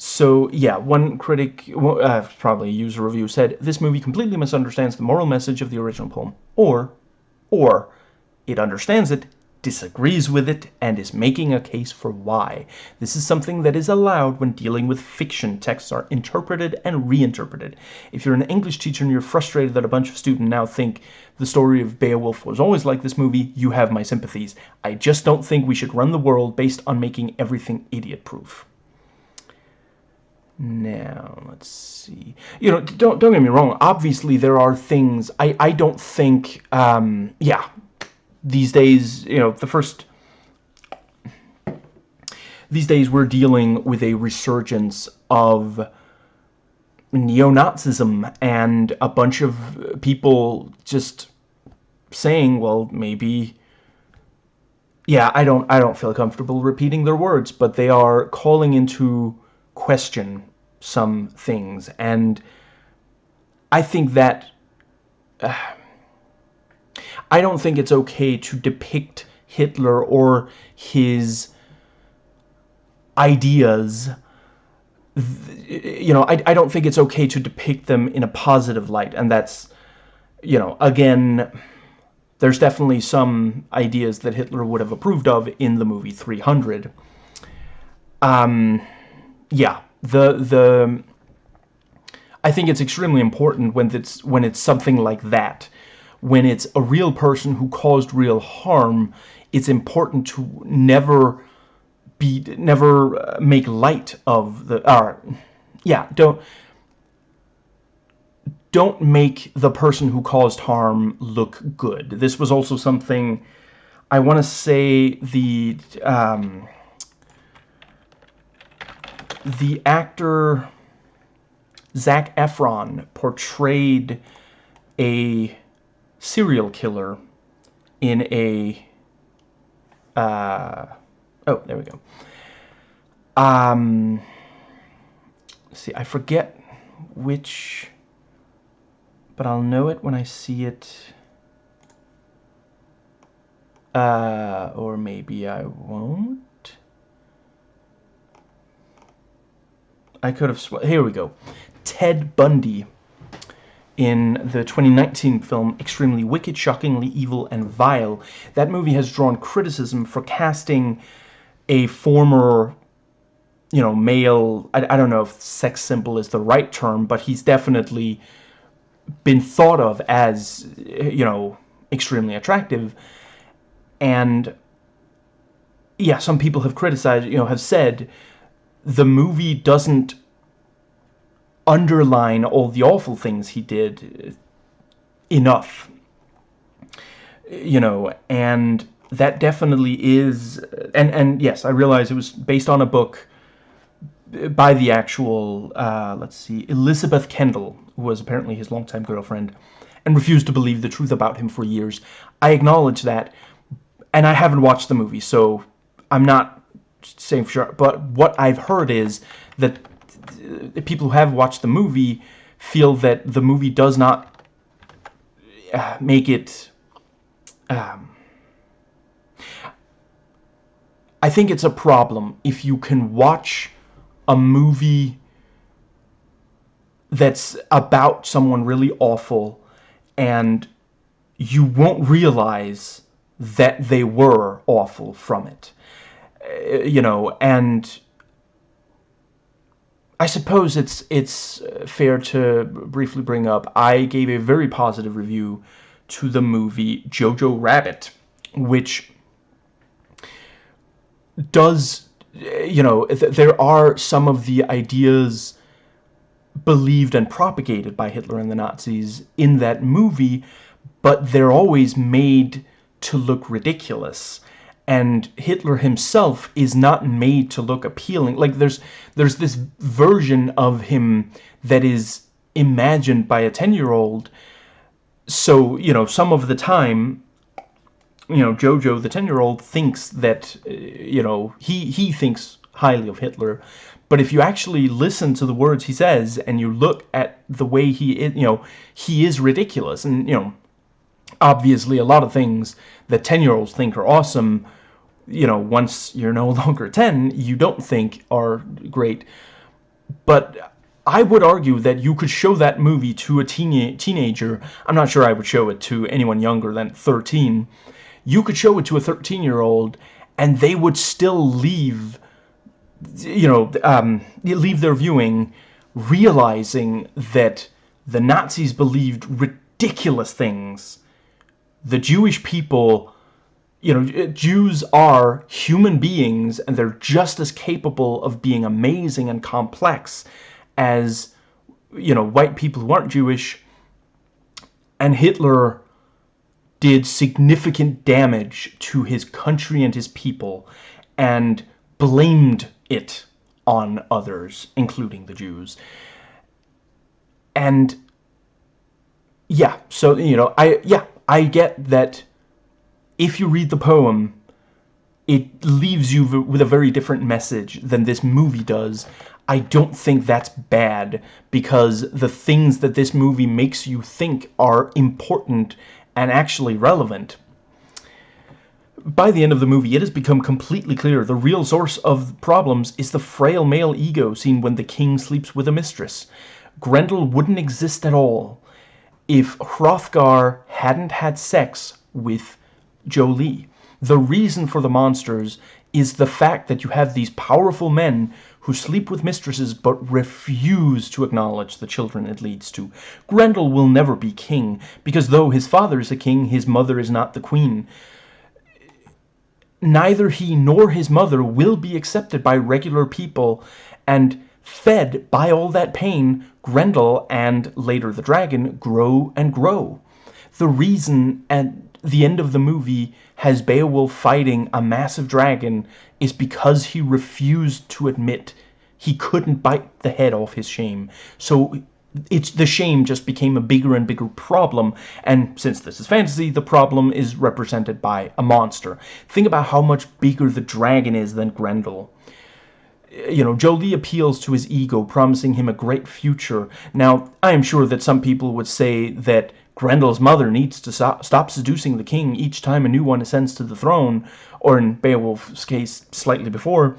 So yeah, one critic, uh, probably a user review, said this movie completely misunderstands the moral message of the original poem, or, or, it understands it, disagrees with it, and is making a case for why. This is something that is allowed when dealing with fiction. Texts are interpreted and reinterpreted. If you're an English teacher and you're frustrated that a bunch of students now think the story of Beowulf was always like this movie, you have my sympathies. I just don't think we should run the world based on making everything idiot-proof. Now, let's see. You know, don't don't get me wrong. Obviously, there are things I I don't think. Um, yeah, these days, you know, the first. These days, we're dealing with a resurgence of neo-Nazism and a bunch of people just saying, well, maybe yeah, I don't I don't feel comfortable repeating their words, but they are calling into question some things. And I think that uh, I don't think it's okay to depict Hitler or his ideas. You know I, I don't think it's okay to depict them in a positive light. And that's you know again there's definitely some ideas that Hitler would have approved of in the movie 300 um yeah the the I think it's extremely important when it's when it's something like that. When it's a real person who caused real harm it's important to never be never uh, make light of the uh, yeah don't don't make the person who caused harm look good. This was also something I want to say the um, the actor Zac Efron portrayed a serial killer in a uh, oh there we go. Um see I forget which but I'll know it when I see it. Uh, or maybe I won't I could have... Here we go. Ted Bundy in the 2019 film Extremely Wicked, Shockingly Evil, and Vile. That movie has drawn criticism for casting a former, you know, male... I, I don't know if sex symbol is the right term, but he's definitely been thought of as, you know, extremely attractive. And, yeah, some people have criticized, you know, have said the movie doesn't underline all the awful things he did enough. You know, and that definitely is... And, and yes, I realize it was based on a book by the actual, uh, let's see, Elizabeth Kendall, who was apparently his longtime girlfriend, and refused to believe the truth about him for years. I acknowledge that, and I haven't watched the movie, so I'm not saying for sure. But what I've heard is that people who have watched the movie feel that the movie does not uh, make it... Um, I think it's a problem if you can watch a movie that's about someone really awful and you won't realize that they were awful from it. Uh, you know, and I suppose it's it's fair to briefly bring up, I gave a very positive review to the movie Jojo Rabbit, which does you know, th there are some of the ideas believed and propagated by Hitler and the Nazis in that movie, but they're always made to look ridiculous. And Hitler himself is not made to look appealing. Like, there's, there's this version of him that is imagined by a 10-year-old. So, you know, some of the time, you know, Jojo, the 10-year-old, thinks that, uh, you know, he, he thinks highly of Hitler. But if you actually listen to the words he says and you look at the way he is, you know, he is ridiculous. And, you know, obviously a lot of things that 10-year-olds think are awesome, you know, once you're no longer 10, you don't think are great. But I would argue that you could show that movie to a teen teenager. I'm not sure I would show it to anyone younger than 13 you could show it to a 13 year old and they would still leave you know um, leave their viewing realizing that the Nazis believed ridiculous things the Jewish people you know uh, Jews are human beings and they're just as capable of being amazing and complex as you know white people who aren't Jewish and Hitler did significant damage to his country and his people and blamed it on others, including the Jews. And yeah, so, you know, I, yeah, I get that if you read the poem, it leaves you with a very different message than this movie does. I don't think that's bad because the things that this movie makes you think are important and actually relevant. By the end of the movie, it has become completely clear the real source of problems is the frail male ego seen when the king sleeps with a mistress. Grendel wouldn't exist at all if Hrothgar hadn't had sex with Jolie. The reason for the monsters is the fact that you have these powerful men who sleep with mistresses but refuse to acknowledge the children it leads to. Grendel will never be king, because though his father is a king, his mother is not the queen. Neither he nor his mother will be accepted by regular people, and fed by all that pain, Grendel and later the dragon grow and grow. The reason at the end of the movie has Beowulf fighting a massive dragon is because he refused to admit he couldn't bite the head off his shame. So it's the shame just became a bigger and bigger problem and since this is fantasy the problem is represented by a monster. Think about how much bigger the dragon is than Grendel. You know jolie appeals to his ego promising him a great future. Now I am sure that some people would say that Grendel's mother needs to stop seducing the king each time a new one ascends to the throne or in Beowulf's case slightly before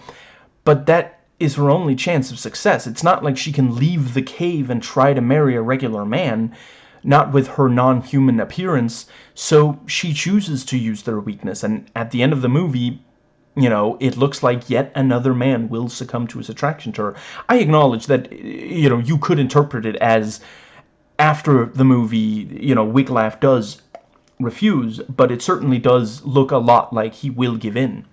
but that is her only chance of success. It's not like she can leave the cave and try to marry a regular man, not with her non-human appearance, so she chooses to use their weakness, and at the end of the movie, you know, it looks like yet another man will succumb to his attraction to her. I acknowledge that, you know, you could interpret it as after the movie, you know, Wiglaf does refuse, but it certainly does look a lot like he will give in.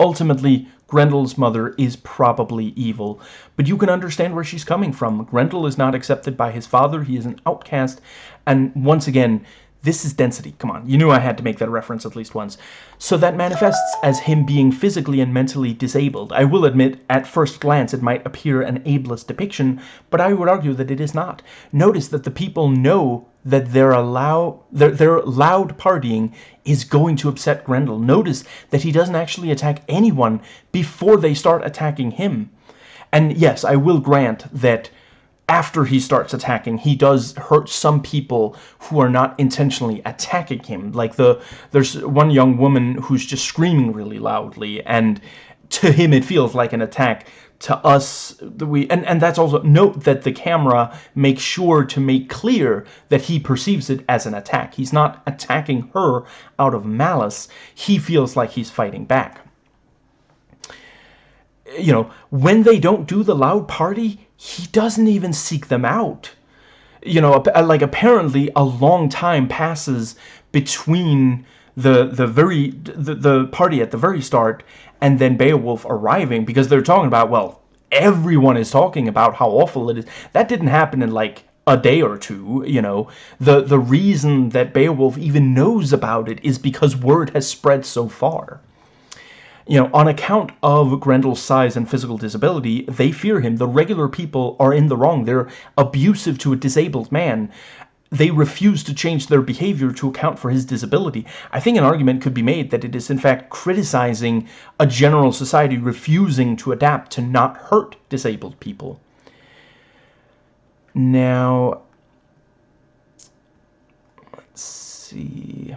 Ultimately, Grendel's mother is probably evil, but you can understand where she's coming from. Grendel is not accepted by his father, he is an outcast, and once again, this is density. Come on, you knew I had to make that reference at least once. So that manifests as him being physically and mentally disabled. I will admit, at first glance, it might appear an ableist depiction, but I would argue that it is not. Notice that the people know that their, allow, their, their loud partying is going to upset Grendel. Notice that he doesn't actually attack anyone before they start attacking him. And yes, I will grant that after he starts attacking, he does hurt some people who are not intentionally attacking him. Like the there's one young woman who's just screaming really loudly, and to him it feels like an attack. To us, we and and that's also note that the camera makes sure to make clear that he perceives it as an attack. He's not attacking her out of malice. He feels like he's fighting back you know, when they don't do the loud party, he doesn't even seek them out. You know, uh, like apparently a long time passes between the the very the, the party at the very start and then Beowulf arriving because they're talking about well everyone is talking about how awful it is. That didn't happen in like a day or two, you know. The the reason that Beowulf even knows about it is because word has spread so far you know, on account of Grendel's size and physical disability, they fear him. The regular people are in the wrong. They're abusive to a disabled man. They refuse to change their behavior to account for his disability. I think an argument could be made that it is in fact criticizing a general society refusing to adapt to not hurt disabled people. Now, let's see...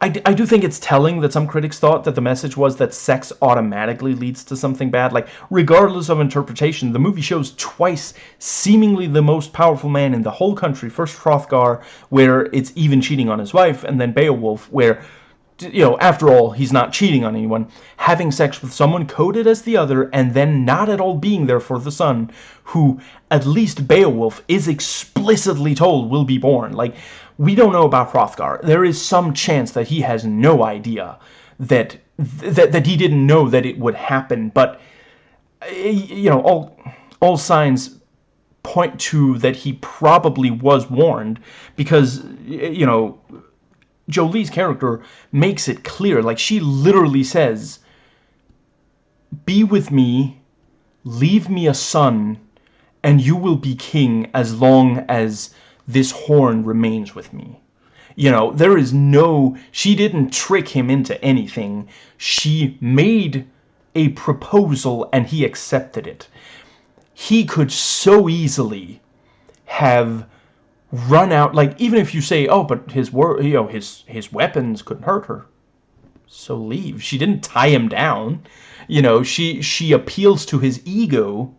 I, I do think it's telling that some critics thought that the message was that sex automatically leads to something bad. Like, regardless of interpretation, the movie shows twice seemingly the most powerful man in the whole country. First Hrothgar, where it's even cheating on his wife, and then Beowulf, where you know, after all, he's not cheating on anyone, having sex with someone coded as the other, and then not at all being there for the son, who, at least Beowulf, is explicitly told will be born. Like, we don't know about Hrothgar. There is some chance that he has no idea that that that he didn't know that it would happen. But you know, all all signs point to that he probably was warned because you know Jolie's character makes it clear. Like she literally says, "Be with me, leave me a son, and you will be king as long as." This horn remains with me. You know, there is no, she didn't trick him into anything. She made a proposal and he accepted it. He could so easily have run out, like, even if you say, oh, but his, wor you know, his, his weapons couldn't hurt her. So leave. She didn't tie him down. You know, she, she appeals to his ego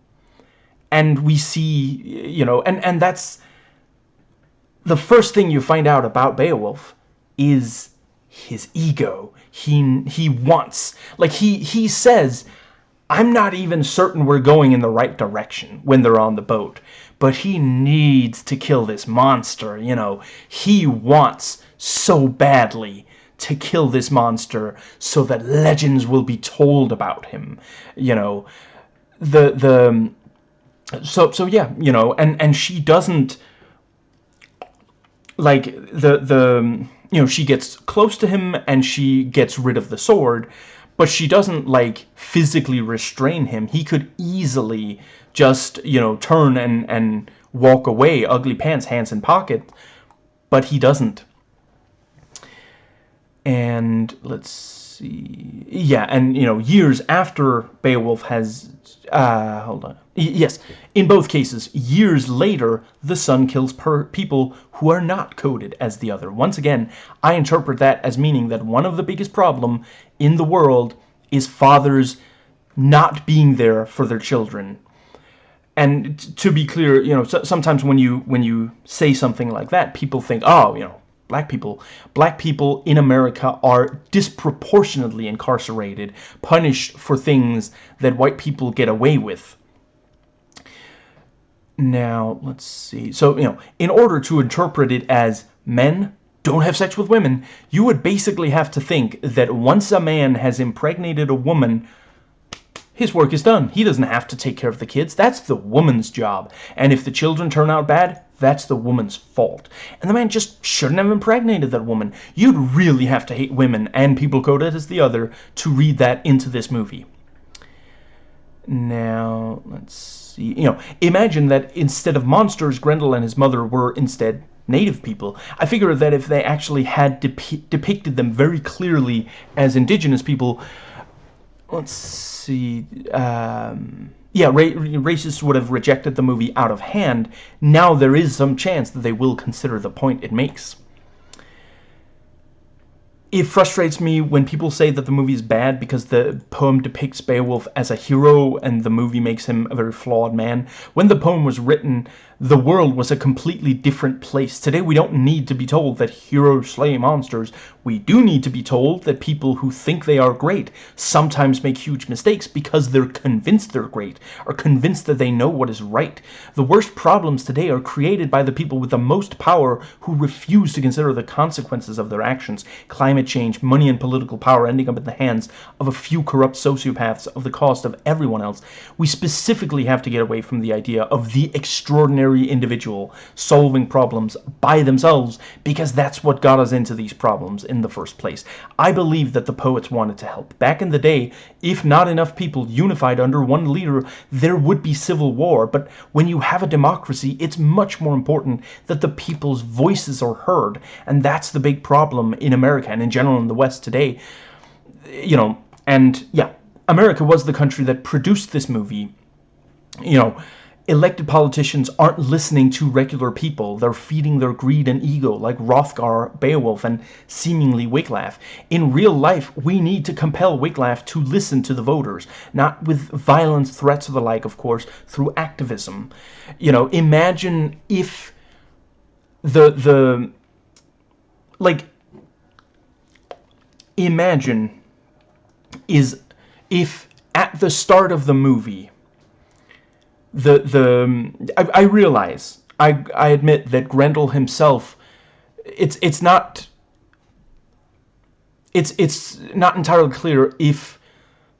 and we see, you know, and, and that's, the first thing you find out about Beowulf is his ego. He he wants like he he says I'm not even certain we're going in the right direction when they're on the boat, but he needs to kill this monster, you know. He wants so badly to kill this monster so that legends will be told about him, you know. The the so so yeah, you know, and and she doesn't like the the you know she gets close to him and she gets rid of the sword but she doesn't like physically restrain him. He could easily just you know turn and and walk away ugly pants hands in pocket but he doesn't. And let's see yeah and you know years after Beowulf has uh hold on yes in both cases years later the son kills people who are not coded as the other. Once again, I interpret that as meaning that one of the biggest problem in the world is fathers not being there for their children. And to be clear, you know, sometimes when you when you say something like that, people think, oh, you know, black people. Black people in America are disproportionately incarcerated, punished for things that white people get away with. Now, let's see. So, you know, in order to interpret it as men don't have sex with women, you would basically have to think that once a man has impregnated a woman, his work is done. He doesn't have to take care of the kids. That's the woman's job. And if the children turn out bad, that's the woman's fault. And the man just shouldn't have impregnated that woman. You'd really have to hate women and people coded as the other to read that into this movie. Now, let's see. You know, imagine that instead of monsters, Grendel and his mother were instead native people. I figure that if they actually had depicted them very clearly as indigenous people, let's see, um, yeah, ra racists would have rejected the movie out of hand. Now there is some chance that they will consider the point it makes it frustrates me when people say that the movie is bad because the poem depicts Beowulf as a hero and the movie makes him a very flawed man. When the poem was written, the world was a completely different place. Today we don't need to be told that heroes slay monsters. We do need to be told that people who think they are great sometimes make huge mistakes because they're convinced they're great, or convinced that they know what is right. The worst problems today are created by the people with the most power who refuse to consider the consequences of their actions. Climate change, money and political power ending up in the hands of a few corrupt sociopaths of the cost of everyone else. We specifically have to get away from the idea of the extraordinary individual solving problems by themselves because that's what got us into these problems in the first place. I believe that the poets wanted to help. Back in the day, if not enough people unified under one leader, there would be civil war. But when you have a democracy, it's much more important that the people's voices are heard. And that's the big problem in America and in general in the West today. You know, and yeah, America was the country that produced this movie. You know, elected politicians aren't listening to regular people. They're feeding their greed and ego like Hrothgar, Beowulf, and seemingly Wiglaf. In real life, we need to compel Wiglaf to listen to the voters, not with violence, threats or the like, of course, through activism. You know, imagine if the, the, like, imagine is if at the start of the movie the the I, I realize I I admit that Grendel himself it's it's not it's it's not entirely clear if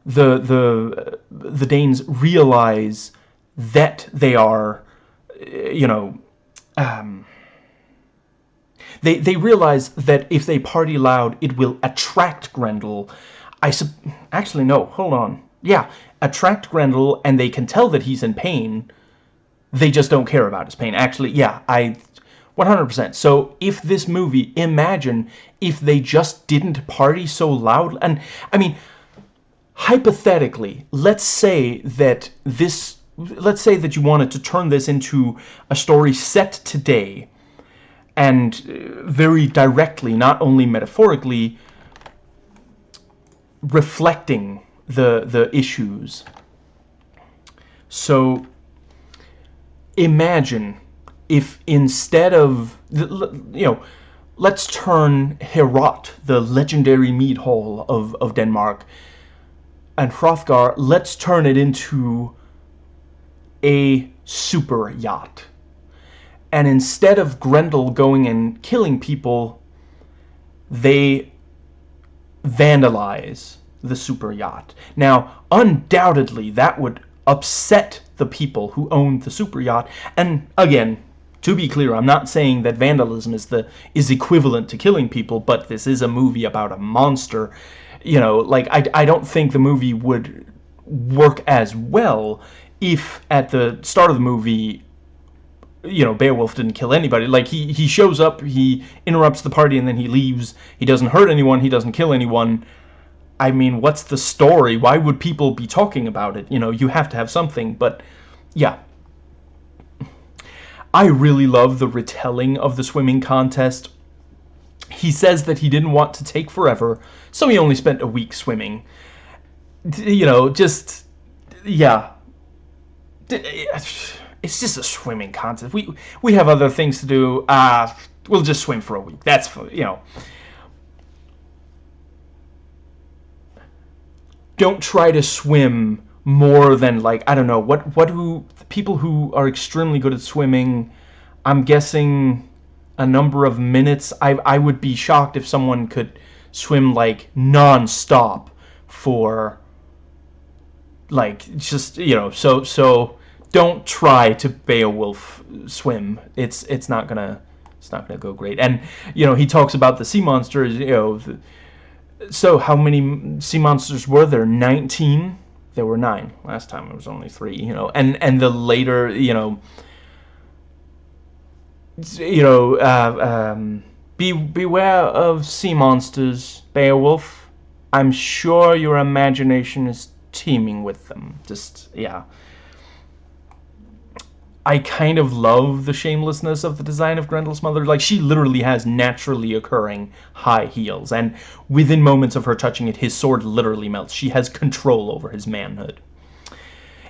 the the the Danes realize that they are you know um, they they realize that if they party loud it will attract Grendel. I sub actually no hold on yeah attract Grendel and they can tell that he's in pain. They just don't care about his pain. Actually, yeah, I 100%. So if this movie, imagine if they just didn't party so loud. And I mean, hypothetically, let's say that this, let's say that you wanted to turn this into a story set today and uh, very directly, not only metaphorically, reflecting the the issues. So imagine if instead of you know let's turn Heorot, the legendary mead hall of, of Denmark, and Hrothgar, let's turn it into a super yacht. And instead of Grendel going and killing people, they vandalize the super yacht. Now, undoubtedly, that would upset the people who owned the super yacht. And again, to be clear, I'm not saying that vandalism is the is equivalent to killing people, but this is a movie about a monster. You know, like I, I don't think the movie would work as well if at the start of the movie you know, Beowulf didn't kill anybody. Like, he, he shows up, he interrupts the party, and then he leaves. He doesn't hurt anyone, he doesn't kill anyone. I mean, what's the story? Why would people be talking about it? You know, you have to have something, but yeah. I really love the retelling of the swimming contest. He says that he didn't want to take forever, so he only spent a week swimming. you know, just yeah. It's just a swimming contest. We we have other things to do. Uh we'll just swim for a week. That's you know. Don't try to swim more than like I don't know what what do people who are extremely good at swimming. I'm guessing a number of minutes. I I would be shocked if someone could swim like non-stop for like just you know so so don't try to Beowulf swim it's it's not gonna it's not gonna go great and you know he talks about the sea monsters you know the, so how many sea monsters were there? 19 there were nine. Last time it was only three you know. And and the later you know you know uh, um, be beware of sea monsters Beowulf. I'm sure your imagination is teeming with them. Just, yeah. I kind of love the shamelessness of the design of Grendel's mother. Like, she literally has naturally occurring high heels, and within moments of her touching it, his sword literally melts. She has control over his manhood.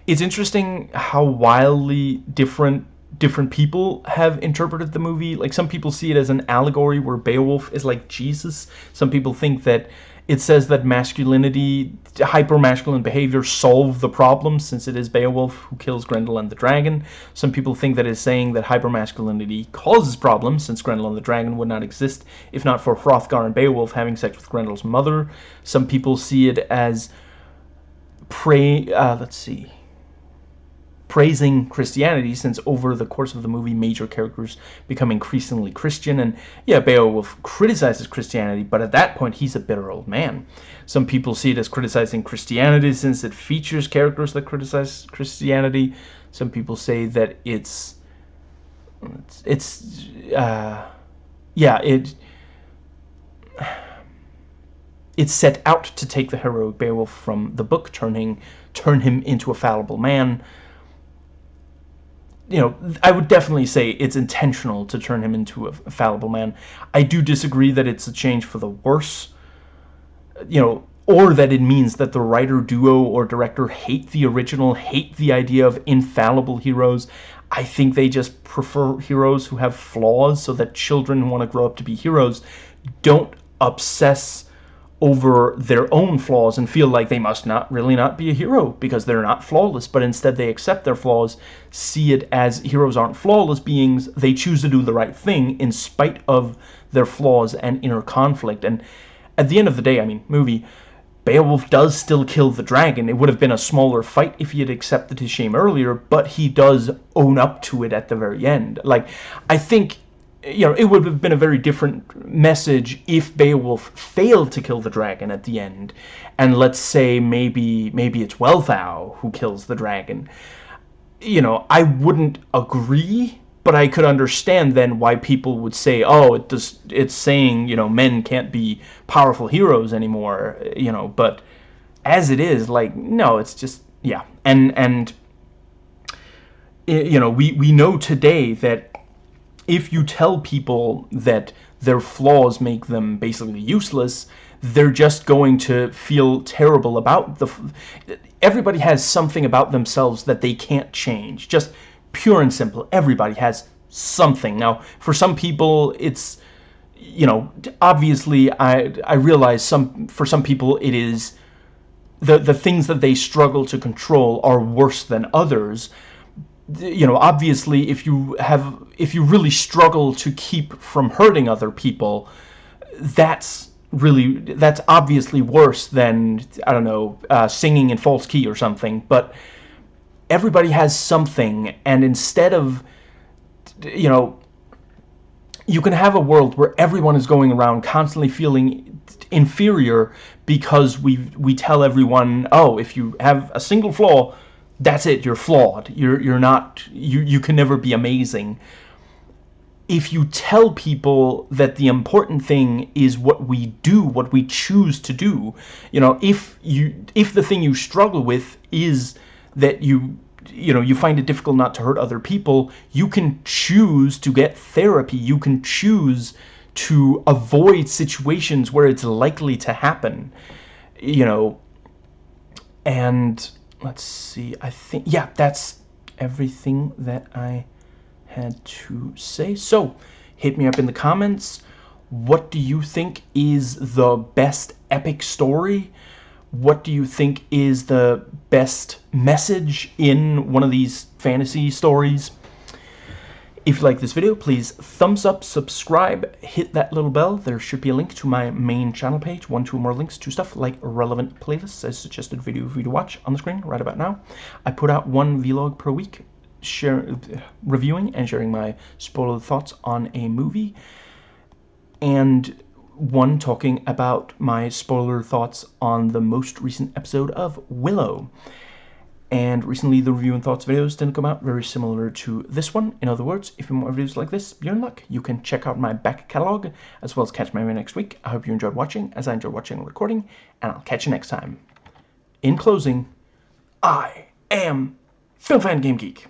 It's interesting how wildly different different people have interpreted the movie. Like, some people see it as an allegory where Beowulf is like Jesus. Some people think that it says that masculinity, hyper-masculine behavior solve the problem since it is Beowulf who kills Grendel and the dragon. Some people think that it's saying that hyper-masculinity causes problems since Grendel and the dragon would not exist if not for Hrothgar and Beowulf having sex with Grendel's mother. Some people see it as pray, uh, let's see, praising Christianity since over the course of the movie major characters become increasingly Christian and yeah Beowulf criticizes Christianity but at that point he's a bitter old man. Some people see it as criticizing Christianity since it features characters that criticize Christianity. Some people say that it's it's, it's uh, yeah it it's set out to take the heroic Beowulf from the book turning turn him into a fallible man you know, I would definitely say it's intentional to turn him into a fallible man. I do disagree that it's a change for the worse, you know, or that it means that the writer duo or director hate the original, hate the idea of infallible heroes. I think they just prefer heroes who have flaws so that children who want to grow up to be heroes don't obsess over their own flaws and feel like they must not really not be a hero because they're not flawless but instead they accept their flaws see it as heroes aren't flawless beings they choose to do the right thing in spite of their flaws and inner conflict. And at the end of the day I mean movie Beowulf does still kill the dragon. It would have been a smaller fight if he had accepted his shame earlier but he does own up to it at the very end. Like I think you know, it would have been a very different message if Beowulf failed to kill the dragon at the end. And let's say maybe maybe it's Wealhtheow who kills the dragon. You know, I wouldn't agree, but I could understand then why people would say, oh, it does, it's saying, you know, men can't be powerful heroes anymore, you know, but as it is, like, no, it's just, yeah. And, and you know, we, we know today that if you tell people that their flaws make them basically useless, they're just going to feel terrible about the... Everybody has something about themselves that they can't change. Just pure and simple. Everybody has something. Now, for some people, it's... You know, obviously, I, I realize some for some people it is... The, the things that they struggle to control are worse than others you know, obviously, if you have, if you really struggle to keep from hurting other people, that's really, that's obviously worse than, I don't know, uh, singing in false key or something, but everybody has something, and instead of, you know, you can have a world where everyone is going around constantly feeling inferior because we we tell everyone, oh, if you have a single flaw, that's it you're flawed. You're you're not you you can never be amazing. If you tell people that the important thing is what we do what we choose to do you know if you if the thing you struggle with is that you you know you find it difficult not to hurt other people you can choose to get therapy. You can choose to avoid situations where it's likely to happen you know and let's see, I think, yeah, that's everything that I had to say. So, hit me up in the comments. What do you think is the best epic story? What do you think is the best message in one of these fantasy stories? If you like this video, please thumbs up, subscribe, hit that little bell. There should be a link to my main channel page, one, two more links to stuff like relevant playlists as suggested video for you to watch on the screen right about now. I put out one vlog per week, share, reviewing and sharing my spoiler thoughts on a movie, and one talking about my spoiler thoughts on the most recent episode of Willow. And recently the review and thoughts videos didn't come out very similar to this one. In other words, if you want videos like this, you're in luck. You can check out my back catalog as well as catch my next week. I hope you enjoyed watching as I enjoyed watching and recording, and I'll catch you next time. In closing, I am Film Fan Game Geek.